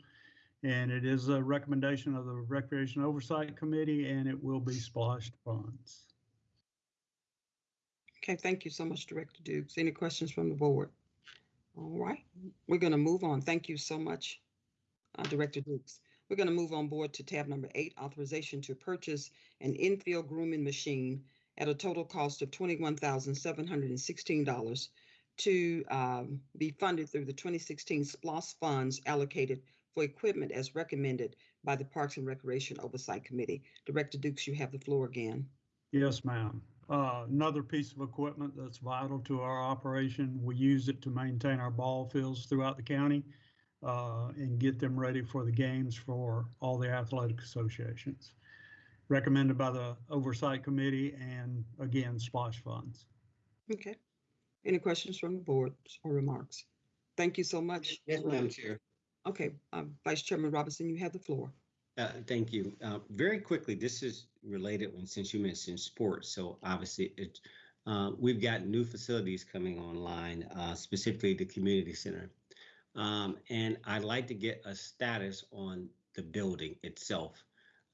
S13: And it is a recommendation of the Recreation Oversight Committee, and it will be SPLOST funds.
S1: Okay, thank you so much, Director Dukes. Any questions from the board? All right, we're going to move on. Thank you so much, uh, Director Dukes. We're going to move on board to tab number eight, authorization to purchase an infield grooming machine at a total cost of twenty-one thousand seven hundred and sixteen dollars to um, be funded through the 2016 SPLOST funds allocated for equipment as recommended by the Parks and Recreation Oversight Committee. Director Dukes, you have the floor again.
S13: Yes, ma'am. Uh, Another piece of equipment that's vital to our operation. We use it to maintain our ball fields throughout the county uh, and get them ready for the games for all the athletic associations. Recommended by the Oversight Committee and again, SPLOST funds.
S1: Okay. Any questions from the board or remarks? Thank you so much.
S3: Yes, Madam Chair.
S1: Okay, um, Vice Chairman Robinson, you have the floor.
S3: Uh, thank you. Uh, very quickly, this is related since you mentioned sports. So obviously, it, uh, we've got new facilities coming online, uh, specifically the community center. Um, and I'd like to get a status on the building itself.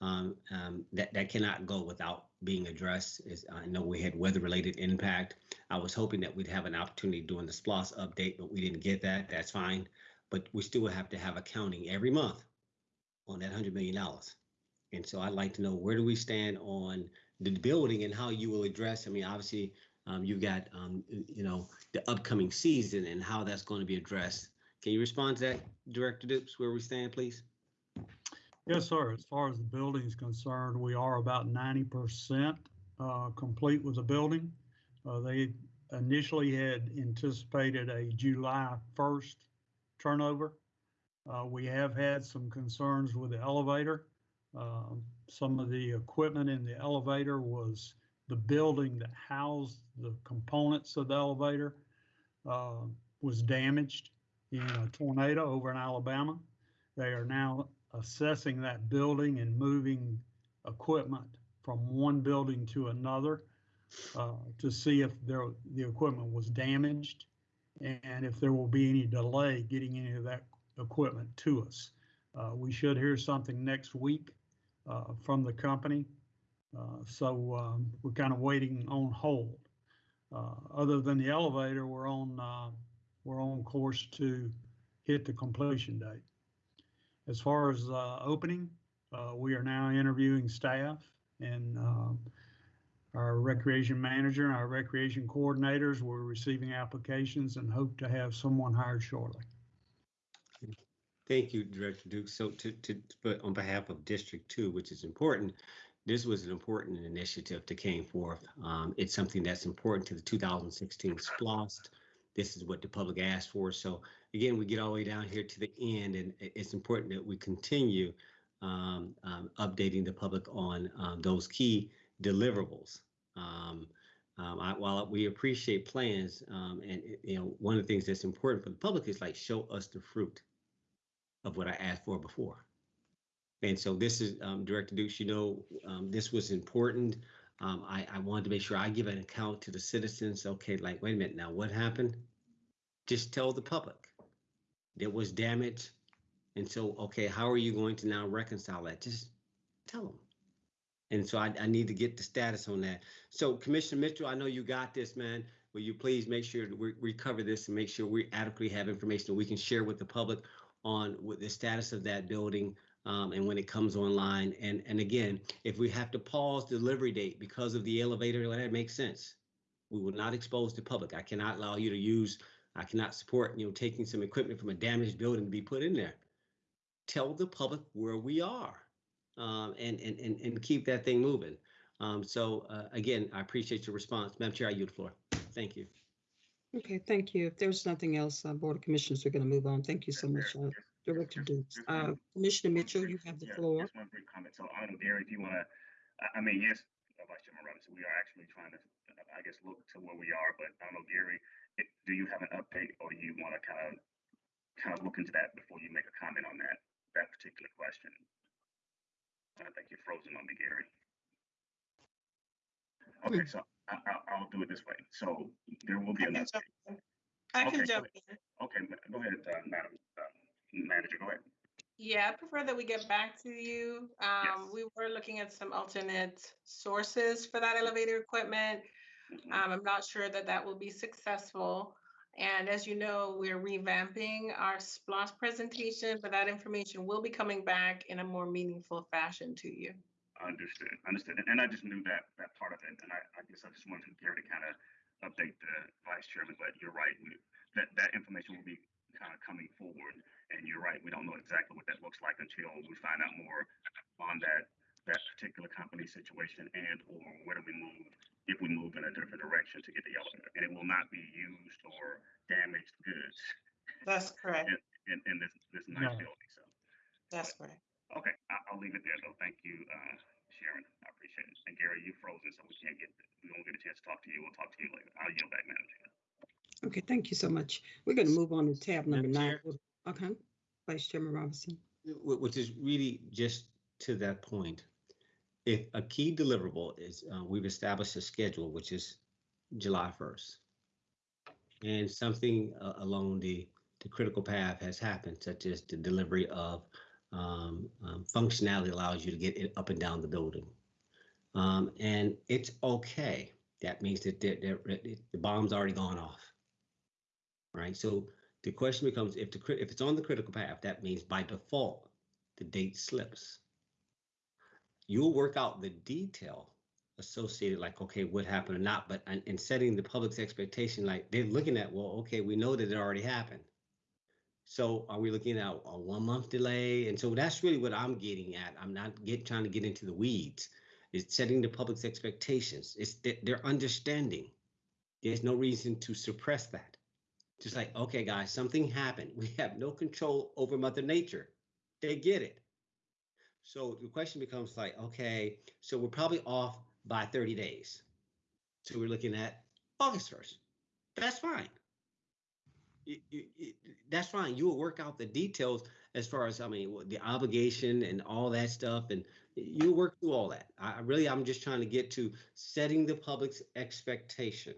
S3: Um, um, that that cannot go without being addressed. I know we had weather-related impact. I was hoping that we'd have an opportunity during the SPLOST update, but we didn't get that. That's fine. But we still have to have accounting every month on that hundred million dollars. And so I'd like to know where do we stand on the building and how you will address, I mean, obviously, um, you've got, um, you know, the upcoming season and how that's going to be addressed. Can you respond to that, Director Dukes, where we stand, please?
S13: Yes, sir. As far as the building is concerned, we are about ninety percent uh, complete with the building. Uh, They initially had anticipated a July first turnover. Uh, we have had some concerns with the elevator. Um, some of the equipment in the elevator was the building that housed the components of the elevator uh, was damaged in a tornado over in Alabama. They are now assessing that building and moving equipment from one building to another uh, to see if there, the equipment was damaged and if there will be any delay getting any of that equipment to us. Uh, we should hear something next week uh, from the company. Uh, so um, we're kind of waiting on hold. Uh, other than the elevator, we're on uh, we're on course to hit the completion date. As far as opening, we are now interviewing staff and um, our recreation manager and our recreation coordinators. We're receiving applications and hope to have someone hired shortly.
S3: Thank you, Director Duke. So to, to, but on behalf of District Two, which is important, this was an important initiative that came forth. Um, it's something that's important to the 2016 SPLOST. This is what the public asked for. So again, we get all the way down here to the end, and it's important that we continue um, um, updating the public on um, those key deliverables. Um, um, I, while we appreciate plans, and you know, one of the things that's important for the public is like show us the fruit of what I asked for before. And so this is um, Director Dukes. You know, um, this was important. Um, I, I wanted to make sure I give an account to the citizens. Okay, like wait a minute now, what happened? Just tell the public there was damage, and so okay, how are you going to now reconcile that? Just tell them. And so I, I need to get the status on that. So Commissioner Mitchell, I know you got this, man. Will you please make sure we, we cover this and make sure we adequately have information that we can share with the public on what the status of that building um, and when it comes online. And and again, if we have to pause delivery date because of the elevator, that makes sense. We will not expose the public. I cannot allow you to use. I cannot support you know taking some equipment from a damaged building to be put in there. Tell the public where we are, um, and, and and and keep that thing moving. Um, so uh, again, I appreciate your response, Madam Chair. I yield the floor. Thank you.
S1: Okay, thank you. If there's nothing else, uh, Board of Commissioners we're going to move on. Thank you so much, uh, Director Dukes. Uh, Commissioner Mitchell, you have the
S12: Yeah,
S1: floor.
S12: Just one brief comment. So I don't know, Gary, if you want to, I, I mean, yes, uh, Vice Chairman Robinson, we are actually trying to, uh, I guess, look to where we are, but I don't know, Gary, it, do you have an update or do you want to kind of, kind of look into that before you make a comment on that, that particular question? I think you're frozen on me, Gary. Okay, so I, I, I'll do it this way. So there will be
S5: I
S12: an
S5: can
S12: update.
S5: jump in. I
S12: Okay,
S5: can
S12: go
S5: jump
S12: ahead.
S5: in.
S12: Okay, ma- go ahead, uh, Madam, uh, Manager, go ahead.
S5: Yeah, I prefer that we get back to you. Um, we were looking at some alternate sources for that elevator equipment.
S12: Mhm.
S5: Um, I'm not sure that that will be successful. And as you know, we're revamping our SPLOST presentation, but that information will be coming back in a more meaningful fashion to you.
S12: Understood, understood. And- And I just knew that, that part of it. And I, I guess I just wanted Gary to kind of update the vice chairman, but you're right. we- That, that information will be kind of coming forward. And you're right, we don't know exactly what that looks like until we find out more on that, that particular company situation and or where do we move, if we move in a different direction to get the elevator. And it will not be used or damaged goods
S5: That's correct.
S12: in, in this, this nice
S13: No.
S12: building, so.
S5: That's correct.
S12: Okay, I, I'll leave it there though. Thank you, uh, Sharon. I appreciate it. And Gary, you frozen, so we can't get, we won't get a chance to talk to you. We'll talk to you later. I'll yield back, Madam Chair.
S1: Okay, thank you so much. We're going to move on to tab number
S3: Madam
S1: nine. Okay, Vice Chairman Robinson.
S3: Wh- Which is really just to that point. If a key deliverable is, uh, we've established a schedule, which is July 1st. And something uh, along the, the critical path has happened, such as the delivery of um, um, functionality allows you to get it up and down the building. Um, and it's okay. That means that the, the, the bomb's already gone off. Right? So the question becomes if the if it's on the critical path, that means by default the date slips. You'll work out the detail associated, like okay, what happened or not, but in setting the public's expectation, like they're looking at, well, okay, we know that it already happened. So are we looking at a one month delay? And so that's really what I'm getting at. I'm not get trying to get into the weeds. It's setting the public's expectations. It's th- their understanding. There's no reason to suppress that. Just like, okay, guys, something happened. We have no control over Mother Nature. They get it. So the question becomes like, okay, so we're probably off by 30 days. So we're looking at August 1st. That's fine. That's fine. You will work out the details as far as, I mean, the obligation and all that stuff, and you'll work through all that. I I really, I'm just trying to get to setting the public's expectation,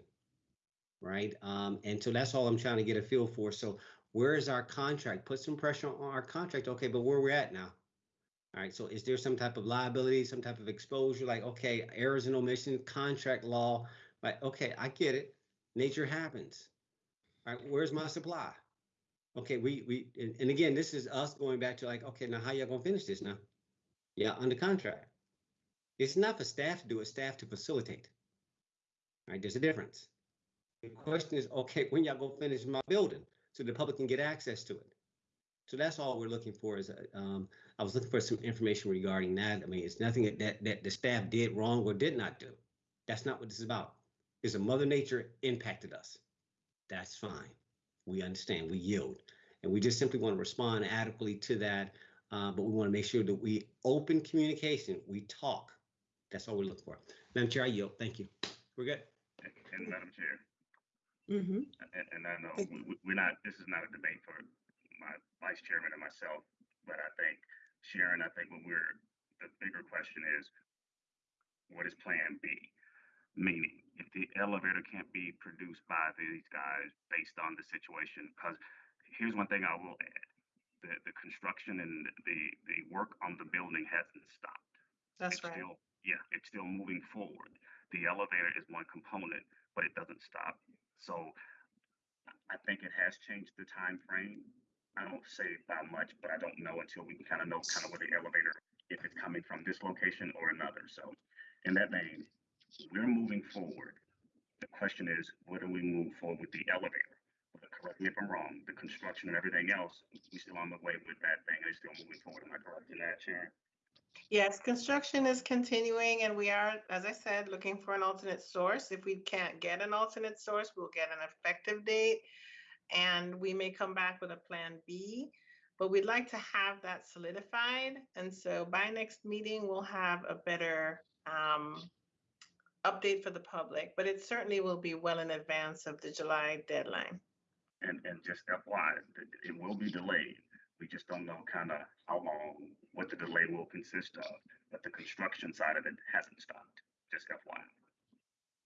S3: right? Um, and so that's all I'm trying to get a feel for. So where is our contract? Put some pressure on our contract. Okay, but where we're at now? All right, so is there some type of liability, some type of exposure? Like, okay, errors and omissions, contract law, like, okay, I get it. Nature happens. Right, where's my supply? Okay, we we and, and again, this is us going back to like, okay, now how y'all gonna finish this now? Yeah, under contract. It's not for staff to do it, staff to facilitate. Right, there's a difference. The question is, okay, when y'all gonna finish my building so the public can get access to it? So that's all we're looking for is, uh, um, I was looking for some information regarding that. I mean, it's nothing that, that, that the staff did wrong or did not do. That's not what this is about. It's a mother nature impacted us. That's fine. We understand, we yield. And we just simply want to respond adequately to that. Uh, but we want to make sure that we open communication, we talk. That's all we're looking for. Madam Chair, I yield. Thank you. We're good.
S12: And Madam Chair,
S1: Mm-hmm.
S12: and, and I know we, we- we're not, this is not a debate for my vice chairman and myself, but I think Sharon, I think what we're, the bigger question is, what is Plan B? Meaning, if the elevator can't be produced by these guys based on the situation, because here's one thing I will add. The, the construction and the, the work on the building hasn't stopped.
S5: That's
S12: It's
S5: right.
S12: still- Yeah, it's still moving forward. The elevator is one component, but it doesn't stop. So I- I think it has changed the time frame. I don't say by much, but I don't know until we kind of know kind of where the elevator, if it's coming from this location or another. So in that vein, we're moving forward. The question is, do we move forward with the elevator? But Correct me if I'm wrong, the construction and everything else, we still on the way with that thing, and it's still moving forward. Am I correct in that, Sharon?
S5: Yes, construction is continuing and we are, as I said, looking for an alternate source. If we can't get an alternate source, we'll get an effective date. And we may come back with a plan B, but we'd like to have that solidified. And so by next meeting, we'll have a better um, update for the public, but it certainly will be well in advance of the July deadline.
S12: And, and just FYI, it, it will be delayed. We just don't know kind of how long, what the delay will consist of, but the construction side of it hasn't stopped, just FYI.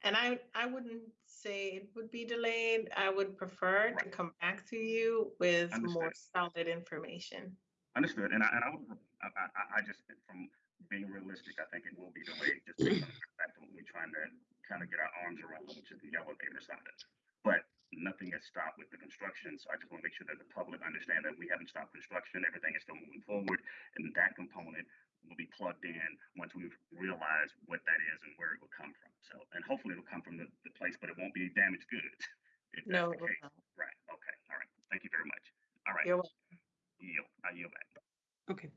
S5: And I, I wouldn't say it would be delayed. I would prefer to
S12: Right.
S5: come back to you with more solid information.
S12: Understood, and I, and I would, I, I- I just, from being realistic, I think it will be delayed, just based on the fact that we're trying to kind of get our arms around, which is the elevator side of it. But nothing has stopped with the construction, so I just want to make sure that the public understand that we haven't stopped construction, everything is still moving forward, and that component will be plugged in once we've realized what that is and where it will come from. So, and hopefully it'll come from the, the place, but it won't be damaged goods. If that's
S5: No,
S12: the case. Right, okay, all right, thank you very much. All right,
S5: You're welcome.
S12: yield, I yield back.
S1: Okay.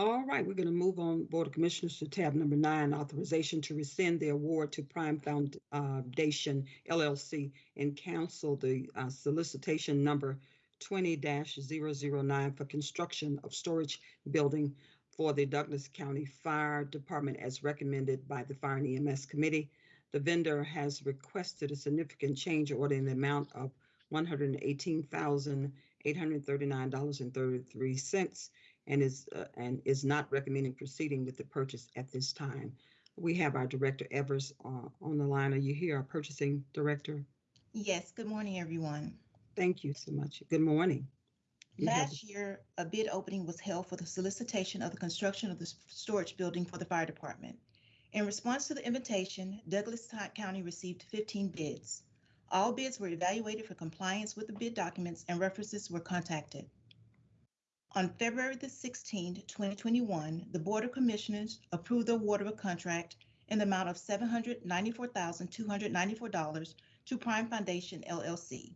S1: All right, we're going to move on Board of Commissioners to tab number nine, authorization to rescind the award to Prime Foundation LLC and cancel the uh, solicitation number twenty 9 for construction of storage building for the Douglas County Fire Department as recommended by the Fire and EMS Committee. The vendor has requested a significant change order in the amount of one hundred and eighteen thousand eight hundred thirty-nine dollars and thirty-three cents and is, uh, and is not recommending proceeding with the purchase at this time. We have our Director Evers uh, on the line. Are you here, our Purchasing Director?
S14: Yes, good morning, everyone.
S1: Thank you so much. Good morning. You
S14: Last year, a bid opening was held for the solicitation of the construction of the storage building for the fire department. In response to the invitation, Douglas County received 15 bids. All bids were evaluated for compliance with the bid documents and references were contacted. On February the 16th, 2021, the Board of Commissioners approved the award of a contract in the amount of $794,294 to Prime Foundation LLC.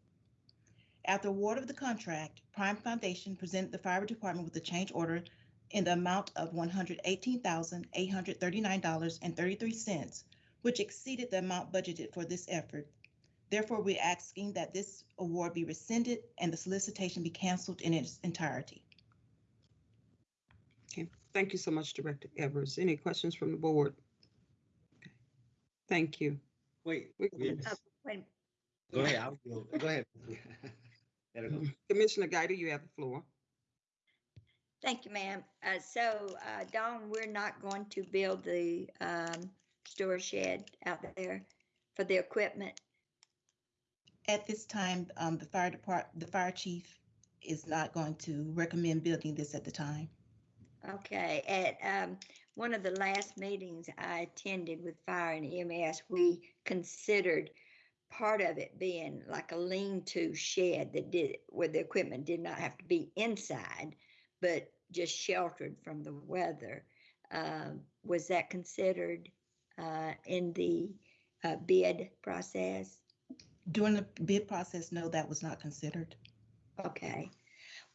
S14: After award of the contract, Prime Foundation presented the fire department with a change order in the amount of one hundred eighteen thousand eight hundred thirty-nine dollars and thirty-three cents, which exceeded the amount budgeted for this effort. Therefore, we're asking that this award be rescinded and the solicitation be canceled in its entirety.
S1: Okay, thank you so much, Director Evers. Any questions from the board? Okay, Thank you.
S3: Wait,
S1: We-
S3: yes.
S10: Uh, wait,
S3: go ahead, I'll go, go ahead. <laughs> Let go.
S1: Commissioner Guider, you have the floor.
S10: Thank you, ma'am. Uh, so, uh, Dawn, we're not going to build the, um, storage shed out there for the equipment.
S14: At this time, um, the fire department, the fire chief is not going to recommend building this at the time.
S10: Okay, at, um, one of the last meetings I attended with fire and EMS, we considered part of it being like a lean-to shed that did, where the equipment did not have to be inside, but just sheltered from the weather. Um, was that considered, uh, in the, uh, bid process?
S14: During the bid process, no, that was not considered.
S10: Okay.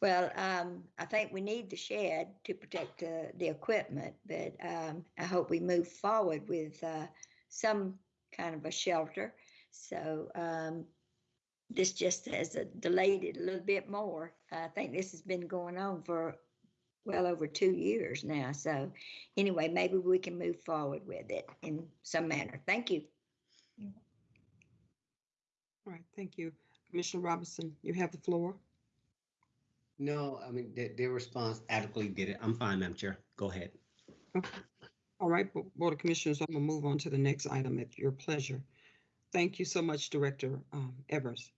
S10: Well, um, I think we need the shed to protect the, the equipment, but, um, I hope we move forward with, uh, some kind of a shelter. So, um, this just has delayed it a little bit more. I think this has been going on for well over two years now. So anyway, maybe we can move forward with it in some manner. Thank you.
S1: All right, thank you. Commissioner Robinson, you have the floor.
S3: No, I mean, their, their response adequately did it. I'm fine, Madam Chair. Go ahead. Okay.
S1: All right, Board of Commissioners, I'm gonna move on to the next item at your pleasure. Thank you so much, Director um, Evers.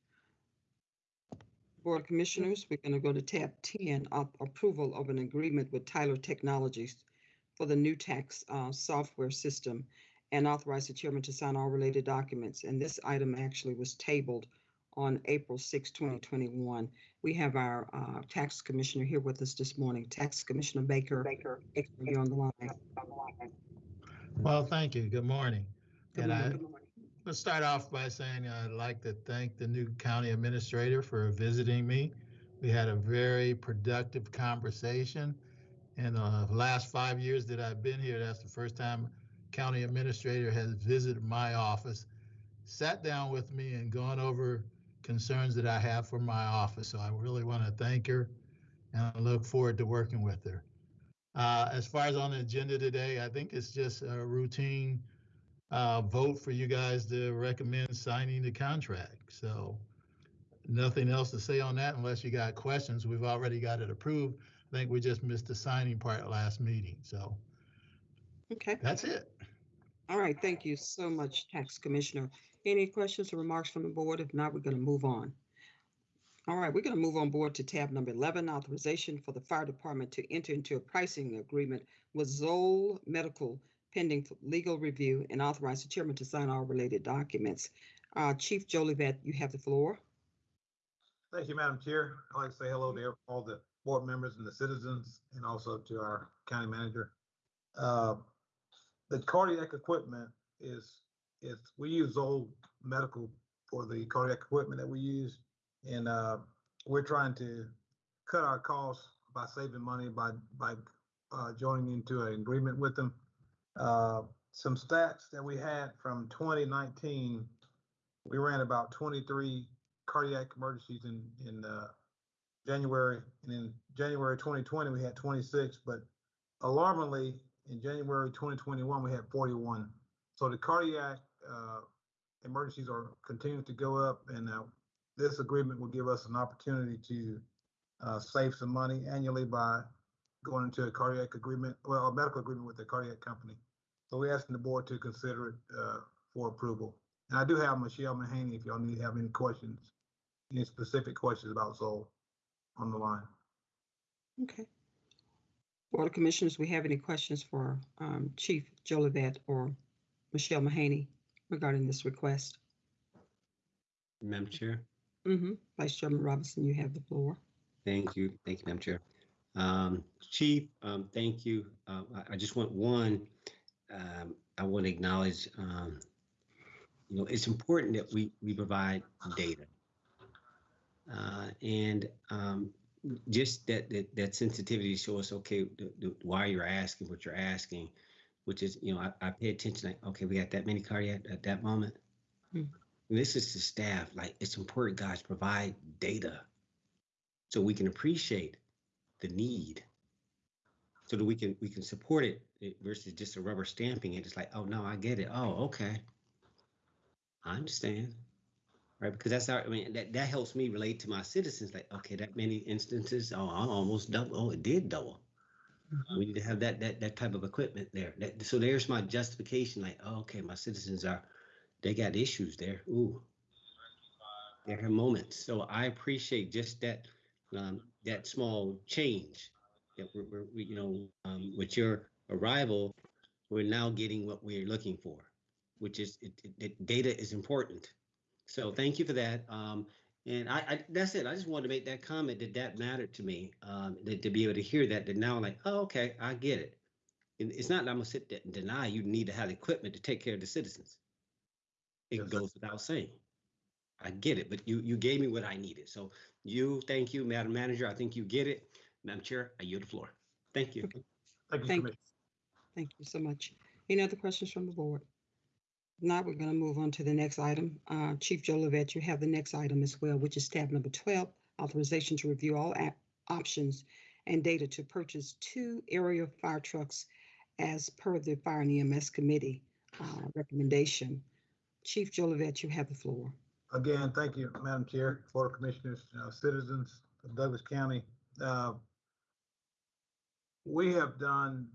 S1: Board of Commissioners, we're gonna go to tab ten, up- approval of an agreement with Tyler Technologies for the new tax uh, software system and authorize the chairman to sign all related documents. And this item actually was tabled on April 6, 2021. We have our uh, tax commissioner here with us this morning, Tax Commissioner Baker. Baker, you're on the line.
S15: Well, thank you. Good morning.
S1: Good
S15: And I,
S1: morning.
S15: let's start off by saying I'd like to thank the new county administrator for visiting me. We had a very productive conversation. In the last five years that I've been here, that's the first time county administrator has visited my office, sat down with me and gone over concerns that I have for my office. So I really want to thank her and I look forward to working with her. Uh, as far as on the agenda today, I think it's just a routine uh, vote for you guys to recommend signing the contract. So nothing else to say on that unless you got questions. We've already got it approved. I think we just missed the signing part last meeting. So
S1: Okay.
S15: that's it.
S1: All right, thank you so much, Tax Commissioner. Any questions or remarks from the board? If not, we're going to move on. All right, we're going to move on board to tab number 11, authorization for the fire department to enter into a pricing agreement with Zoll Medical pending legal review and authorize the chairman to sign all related documents. Uh, Chief Jolivet, you have the floor.
S16: Thank you, Madam Chair. I'd like to say hello to all the board members and the citizens, and also to our county manager. Uh, The cardiac equipment is, is, we use Zoll Medical for the cardiac equipment that we use. And uh, we're trying to cut our costs by saving money by, by uh, joining into an agreement with them. Uh, Some stats that we had from 2019, we ran about 23 cardiac emergencies in, in, uh, January, and in January 2020, we had 26, but alarmingly, in January 2021, we had 41. So the cardiac, uh, emergencies are continuing to go up, and, uh, this agreement will give us an opportunity to, uh, save some money annually by going into a cardiac agreement, well, a medical agreement with the cardiac company. So we're asking the board to consider it, uh, for approval. And I do have Michelle Mahaney, if y'all need to have any questions, any specific questions about Zoll on the line.
S1: Okay. Board of Commissioners, we have any questions for um, Chief Jolivet or Michelle Mahaney regarding this request?
S3: Madam Chair.
S1: Mm-hmm. Vice Chairman Robinson, you have the floor.
S3: Thank you. Thank you, Madam Chair. Um, Chief, um, thank you. Uh, I, I just want one, um, I want to acknowledge, um, you know, it's important that we, we provide data. Uh, and, um, just that, that, that sensitivity to show us, okay, the, the, why you're asking what you're asking, which is, you know, I, I pay attention, like, okay, we got that many cardiac at that moment.
S1: Hmm.
S3: this is to staff, like, it's important, guys, provide data so we can appreciate the need so that we can we can support it versus just a rubber stamping it. It's like, oh no, I get it. Oh, okay. I understand. Right, because that's our, I mean, that, that helps me relate to my citizens, like, okay, that many instances, oh, I almost double, oh, it did double. We need to have that, that, that type of equipment there. That, so there's my justification, like, oh, okay, my citizens are, they got issues there, ooh. They have moments, so I appreciate just that, um, that small change. That we're, we're, we, you know, um, with your arrival, we're now getting what we're looking for, which is, it, it, it- data is important. So thank you for that. Um, and I, I, that's it. I just wanted to make that comment that that mattered to me. Um, that to be able to hear that, that now I'm like, oh, okay, I get it. And it's not that I'm gonna sit there and deny you need to have equipment to take care of the citizens. It goes without saying. I get it, but you, you gave me what I needed. So you, thank you, Madam Manager. I think you get it. Madam Chair, I yield the floor. Thank you.
S16: Thank you,
S1: Thank,
S16: Commissioner.
S1: thank you so much. Any other questions from the board? Now we're going to move on to the next item. Uh, Chief Jolivet, you have the next item as well, which is tab number 12, authorization to review all options and data to purchase two aerial fire trucks as per the Fire and EMS Committee uh, recommendation. Chief Jolivet, you have the floor.
S16: Again, thank you, Madam Chair, Board Commissioners, uh, citizens of Douglas County. Uh, We have done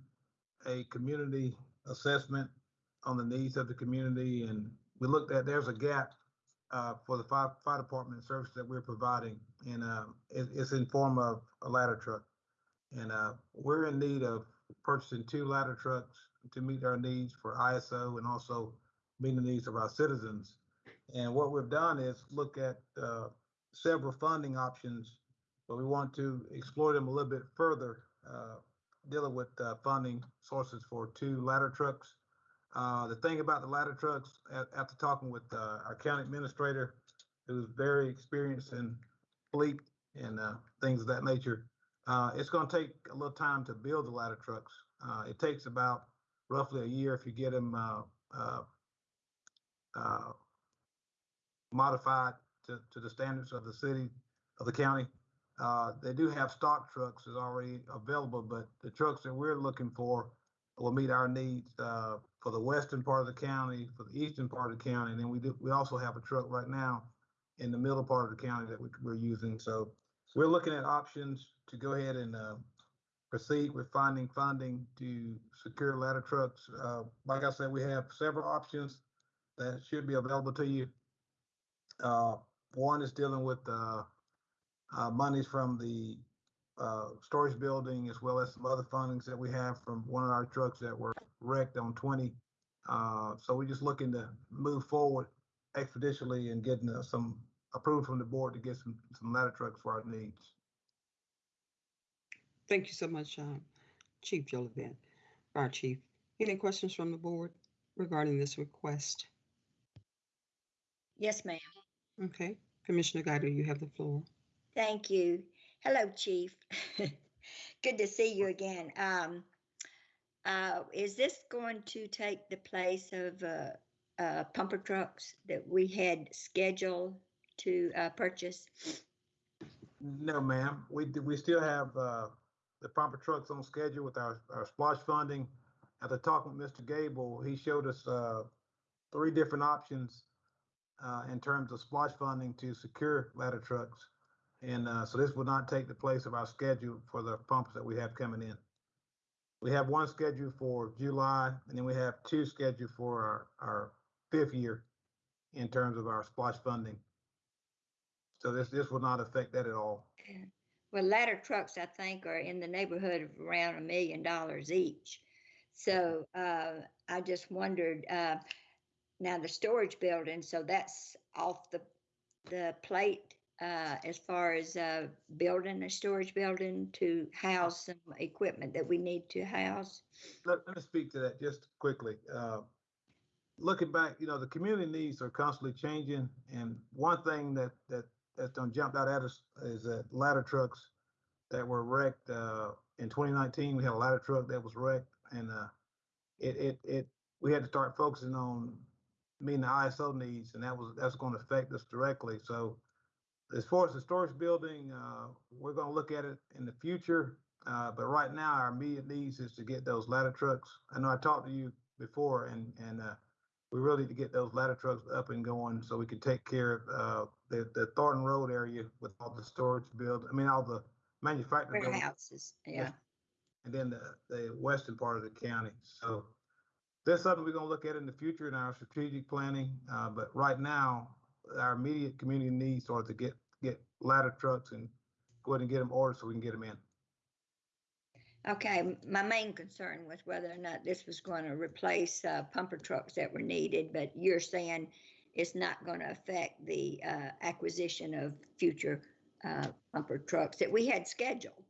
S16: a community assessment on the needs of the community and we looked at, there's a gap uh, for the fire, fire department service that we're providing. And uh, it, it's in form of a ladder truck. And uh, we're in need of purchasing two ladder trucks to meet our needs for ISO and also meet the needs of our citizens. And what we've done is look at uh, several funding options, but we want to explore them a little bit further, uh, dealing with uh, funding sources for two ladder trucks. Uh, the thing about the ladder trucks, after talking with uh, our county administrator, who's very experienced in fleet and uh, things of that nature, uh, it's going to take a little time to build the ladder trucks. Uh, it takes about roughly a year if you get them modified to, to the standards of the city, of the county. They do have stock trucks is already available, but the trucks that we're looking for will meet our needs, uh, for the western part of the county, for the eastern part of the county. And then we do, we also have a truck right now in the middle part of the county that we, we're using. So we're looking at options to go ahead and, uh, proceed with finding funding to secure ladder trucks. Uh, like I said, we have several options that should be available to you. Uh, one is dealing with, uh, uh, monies from the, uh, storage building as well as some other fundings that we have from one of our trucks that were wrecked on twenty. Uh, so we're just looking to move forward expeditiously and getting uh, some approved from the board to get some, some ladder trucks for our needs.
S1: Thank you so much, um, Chief Jolivet, Fire Chief. Any questions from the board regarding this request?
S10: Yes, ma'am.
S1: Okay, Commissioner Guider, you have the floor.
S10: Thank you. Hello, Chief. <laughs> Good to see you again. Um, uh, is this going to take the place of, uh, uh, pumper trucks that we had scheduled to, uh, purchase?
S16: No, ma'am. We, we still have, uh, the pumper trucks on schedule with our, our SPLOST funding. After talking with Mr. Gable, he showed us, uh, three different options, in terms of SPLOST funding to secure ladder trucks. And, so this will not take the place of our schedule for the pumps that we have coming in. We have one scheduled for July, and then we have two scheduled for our, our fifth year in terms of our SPLOST funding. So this, this will not affect that at all.
S10: Well, ladder trucks, I think, are in the neighborhood of around a million dollars each. So uh, I just wondered, uh, now the storage building, so that's off the, the plate uh, as far as uh, building a storage building to house some equipment that we need to house?
S16: let, let me speak to that just quickly. Uh, looking back, you know, the community needs are constantly changing, and one thing that that that's done jumped out at us is that ladder trucks that were wrecked uh, in 2019. We had a ladder truck that was wrecked, and uh, it it it we had to start focusing on meeting the ISO needs, and that was, that's going to affect us directly. So as far as the storage building, uh, we're going to look at it in the future. Uh, but right now, our immediate needs is to get those ladder trucks. I know I talked to you before, and and uh, we really need to get those ladder trucks up and going so we can take care of uh, the the Thornton Road area with all the storage build. I mean, all the manufacturing
S10: Warehouses, yeah.
S16: and then the the western part of the county. So that's something we're going to look at in the future in our strategic planning. Uh, but right now, our immediate community needs are to get get ladder trucks and go ahead and get them ordered so we can get them in.
S10: Okay, my main concern was whether or not this was going to replace uh, pumper trucks that were needed, but you're saying it's not going to affect the uh, acquisition of future uh, pumper trucks that we had scheduled.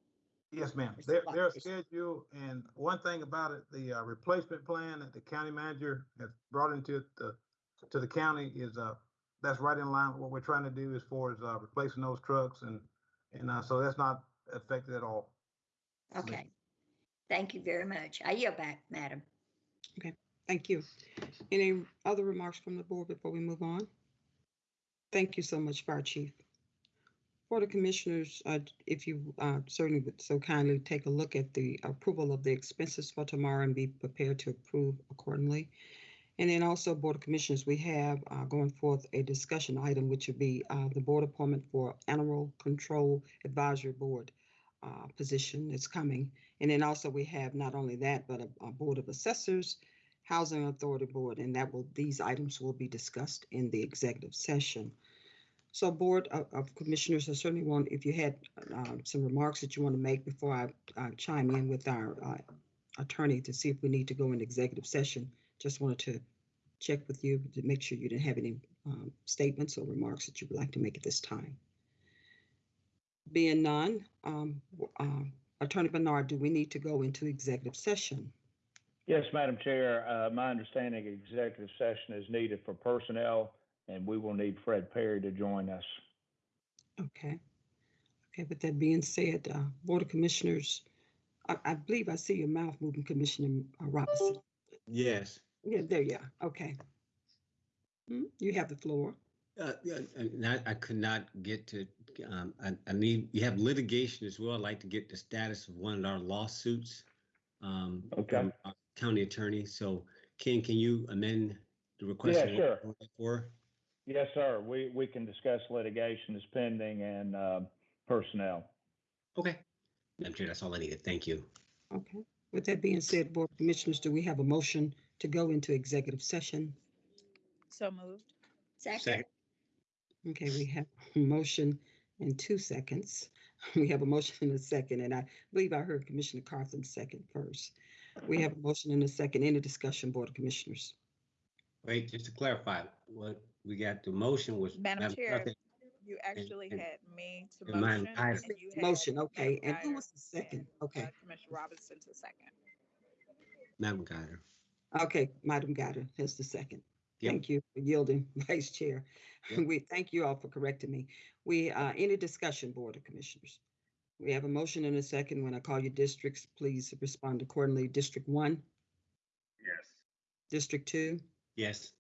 S16: Yes, ma'am. They're, they're scheduled, and one thing about it, the uh, replacement plan that the county manager has brought into the, to the county is, uh, that's right in line with what we're trying to do as far as, uh, replacing those trucks and, and, uh, so that's not affected at all.
S10: Okay. Thank you very much. I yield back, madam.
S1: Okay, thank you. Any other remarks from the board before we move on? Thank you so much, Fire Chief. Board of Commissioners, uh, if you uh, certainly would so kindly take a look at the approval of the expenses for tomorrow and be prepared to approve accordingly. And then also, Board of Commissioners, we have uh, going forth a discussion item, which would be uh, the board appointment for Animal Control Advisory Board uh, position that's coming. And then also, we have not only that, but a, a Board of Assessors, Housing Authority Board, and that will, these items will be discussed in the executive session. So Board of, of Commissioners, I certainly want, if you had uh, some remarks that you want to make before I uh, chime in with our uh, attorney to see if we need to go into executive session, just wanted to check with you to make sure you didn't have any um, statements or remarks that you would like to make at this time. Being none, um, uh, Attorney Bernard, do we need to go into executive session?
S6: Yes, Madam Chair, uh, my understanding executive session is needed for personnel, and we will need Fred Perry to join us.
S1: Okay. Okay, with that being said, uh, Board of Commissioners, I, I believe I see your mouth moving, Commissioner uh, Robinson.
S3: Yes.
S1: Yeah, there you are. Okay. Hmm, You have the floor.
S3: Uh, yeah, and I, I could not get to, um, I, I need, you have litigation as well. I'd like to get the status of one of our lawsuits. Um,
S6: Okay.
S3: from our County attorney. So Ken, can you amend the request?
S6: Yeah, sure.
S3: we're For?
S6: Yes, sir. We, we can discuss litigation is pending and, uh, personnel.
S3: Okay. Madam Chair, that's all I needed. Thank you.
S1: Okay. With that being said, Board of Commissioners, do we have a motion to go into executive session?
S11: So moved.
S10: Second,
S1: Okay, we have a motion in two seconds. <laughs> We have a motion in a second, and I believe I heard Commissioner Carthan second first. We have a motion in a second. Any discussion, Board of Commissioners?
S3: Wait, just to clarify, what we got, the motion was.
S11: Madam Chair,
S3: Carthan
S11: you actually
S3: and-
S11: had me to
S3: and mine-
S11: motion.
S3: I-
S11: and you had
S1: Motion, okay. And who was the second?
S11: and,
S1: Okay.
S11: uh, Commissioner Robinson to second.
S3: Madam Guider.
S1: Okay, Madam Gada has the second.
S3: Yep.
S1: Thank you for yielding, <laughs> Vice Chair.
S3: Yep.
S1: We, thank you all for correcting me. We, uh, any discussion, Board of Commissioners? We have a motion in a second. When I call you districts, please respond accordingly. District one,
S12: Yes.
S1: District two,
S3: Yes.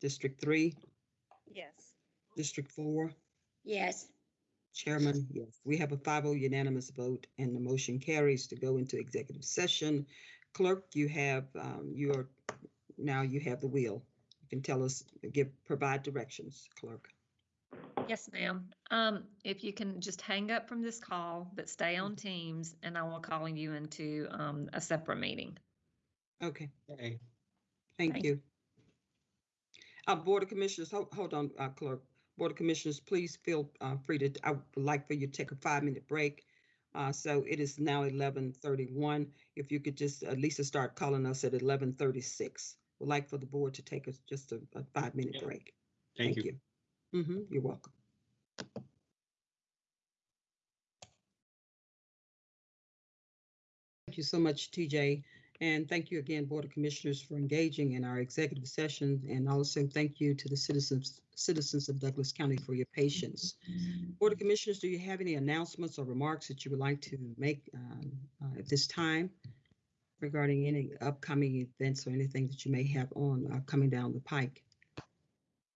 S1: District three,
S11: Yes.
S1: District four,
S10: yes.
S1: Chairman, yes. We have a 5-0 unanimous vote and the motion carries to go into executive session. Clerk, you have, um, you are, now you have the wheel. You can tell us, give, provide directions, clerk.
S4: Yes, ma'am. Um, if you can just hang up from this call, but stay on Teams, and I will call you into, um, a separate meeting.
S1: Okay,
S3: Okay.
S1: thank
S4: Thank
S1: you. Uh, Board of Commissioners, hold, hold on, uh, clerk. Board of Commissioners, please feel, uh, free to, I would like for you to take a five-minute break. Uh, so it is now eleven thirty-one. If you could just, at least start calling us at eleven thirty-six. We'd like for the board to take us just a, a five-minute
S3: Yep.
S1: break.
S3: Thank you.
S1: Mm-hmm, you're welcome. Thank you so much, TJ. And thank you again, Board of Commissioners, for engaging in our executive session. And also thank you to the citizens, citizens of Douglas County for your patience. Board of Commissioners, do you have any announcements or remarks that you would like to make um, uh, at this time regarding any upcoming events or anything that you may have on uh, coming down the pike?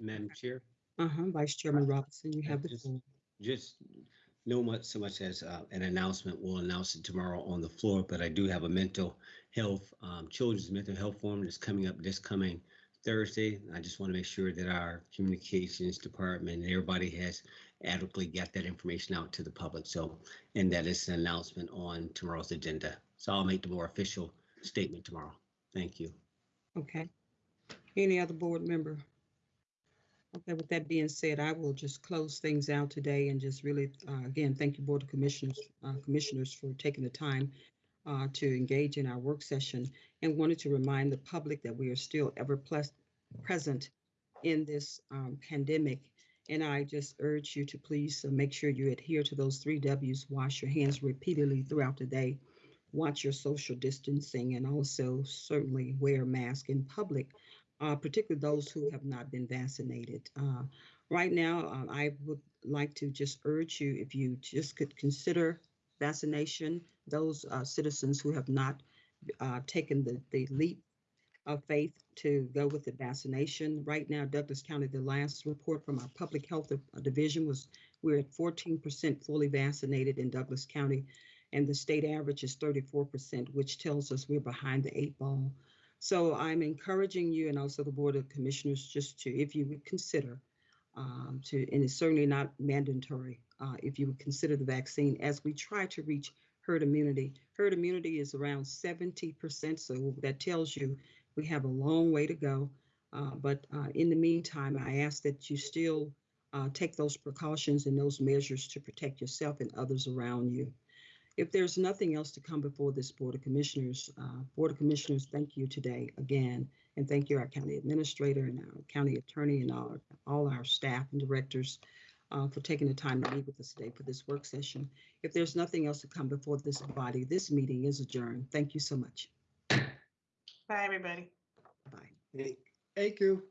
S3: Madam Chair?
S1: Uh-huh, Vice Chairman Robinson, you have the
S3: Just-
S1: floor.
S3: Just no much, so much as uh, an announcement. We'll announce it tomorrow on the floor, but I do have a mental health, um, Children's Mental Health Forum that's coming up this coming Thursday. I just want to make sure that our communications department, and everybody has adequately got that information out to the public. So, and that is an announcement on tomorrow's agenda. So I'll make the more official statement tomorrow. Thank you.
S1: Okay. Any other board member? Okay, with that being said, I will just close things out today and just really, uh, again, thank you, Board of Commissioners, uh, Commissioners for taking the time uh, to engage in our work session and wanted to remind the public that we are still ever plus present in this um, pandemic. And I just urge you to please uh, make sure you adhere to those three Ws, wash your hands repeatedly throughout the day, watch your social distancing, and also certainly wear a mask in public uh, particularly those who have not been vaccinated. Uh, right now, uh, I would like to just urge you, if you just could consider vaccination, those uh, citizens who have not uh, taken the, the leap of faith to go with the vaccination. Right now, Douglas County, the last report from our public health division was we're at 14% fully vaccinated in Douglas County, and the state average is 34%, which tells us we're behind the eight ball. So I'm encouraging you and also the Board of Commissioners just to, if you would consider, um, to, and it's certainly not mandatory, uh, if you would consider the vaccine as we try to reach herd immunity. Herd immunity is around 70%, so that tells you we have a long way to go. Uh, but uh, in the meantime, I ask that you still uh, take those precautions and those measures to protect yourself and others around you. If there's nothing else to come before this Board of Commissioners, uh, Board of Commissioners, thank you today again. And thank you, our county administrator and our county attorney and all, all our staff and directors uh, for taking the time to meet with us today for this work session. If there's nothing else to come before this body, this meeting is adjourned. Thank you so much.
S5: Bye, everybody.
S1: Bye.
S3: Thank you.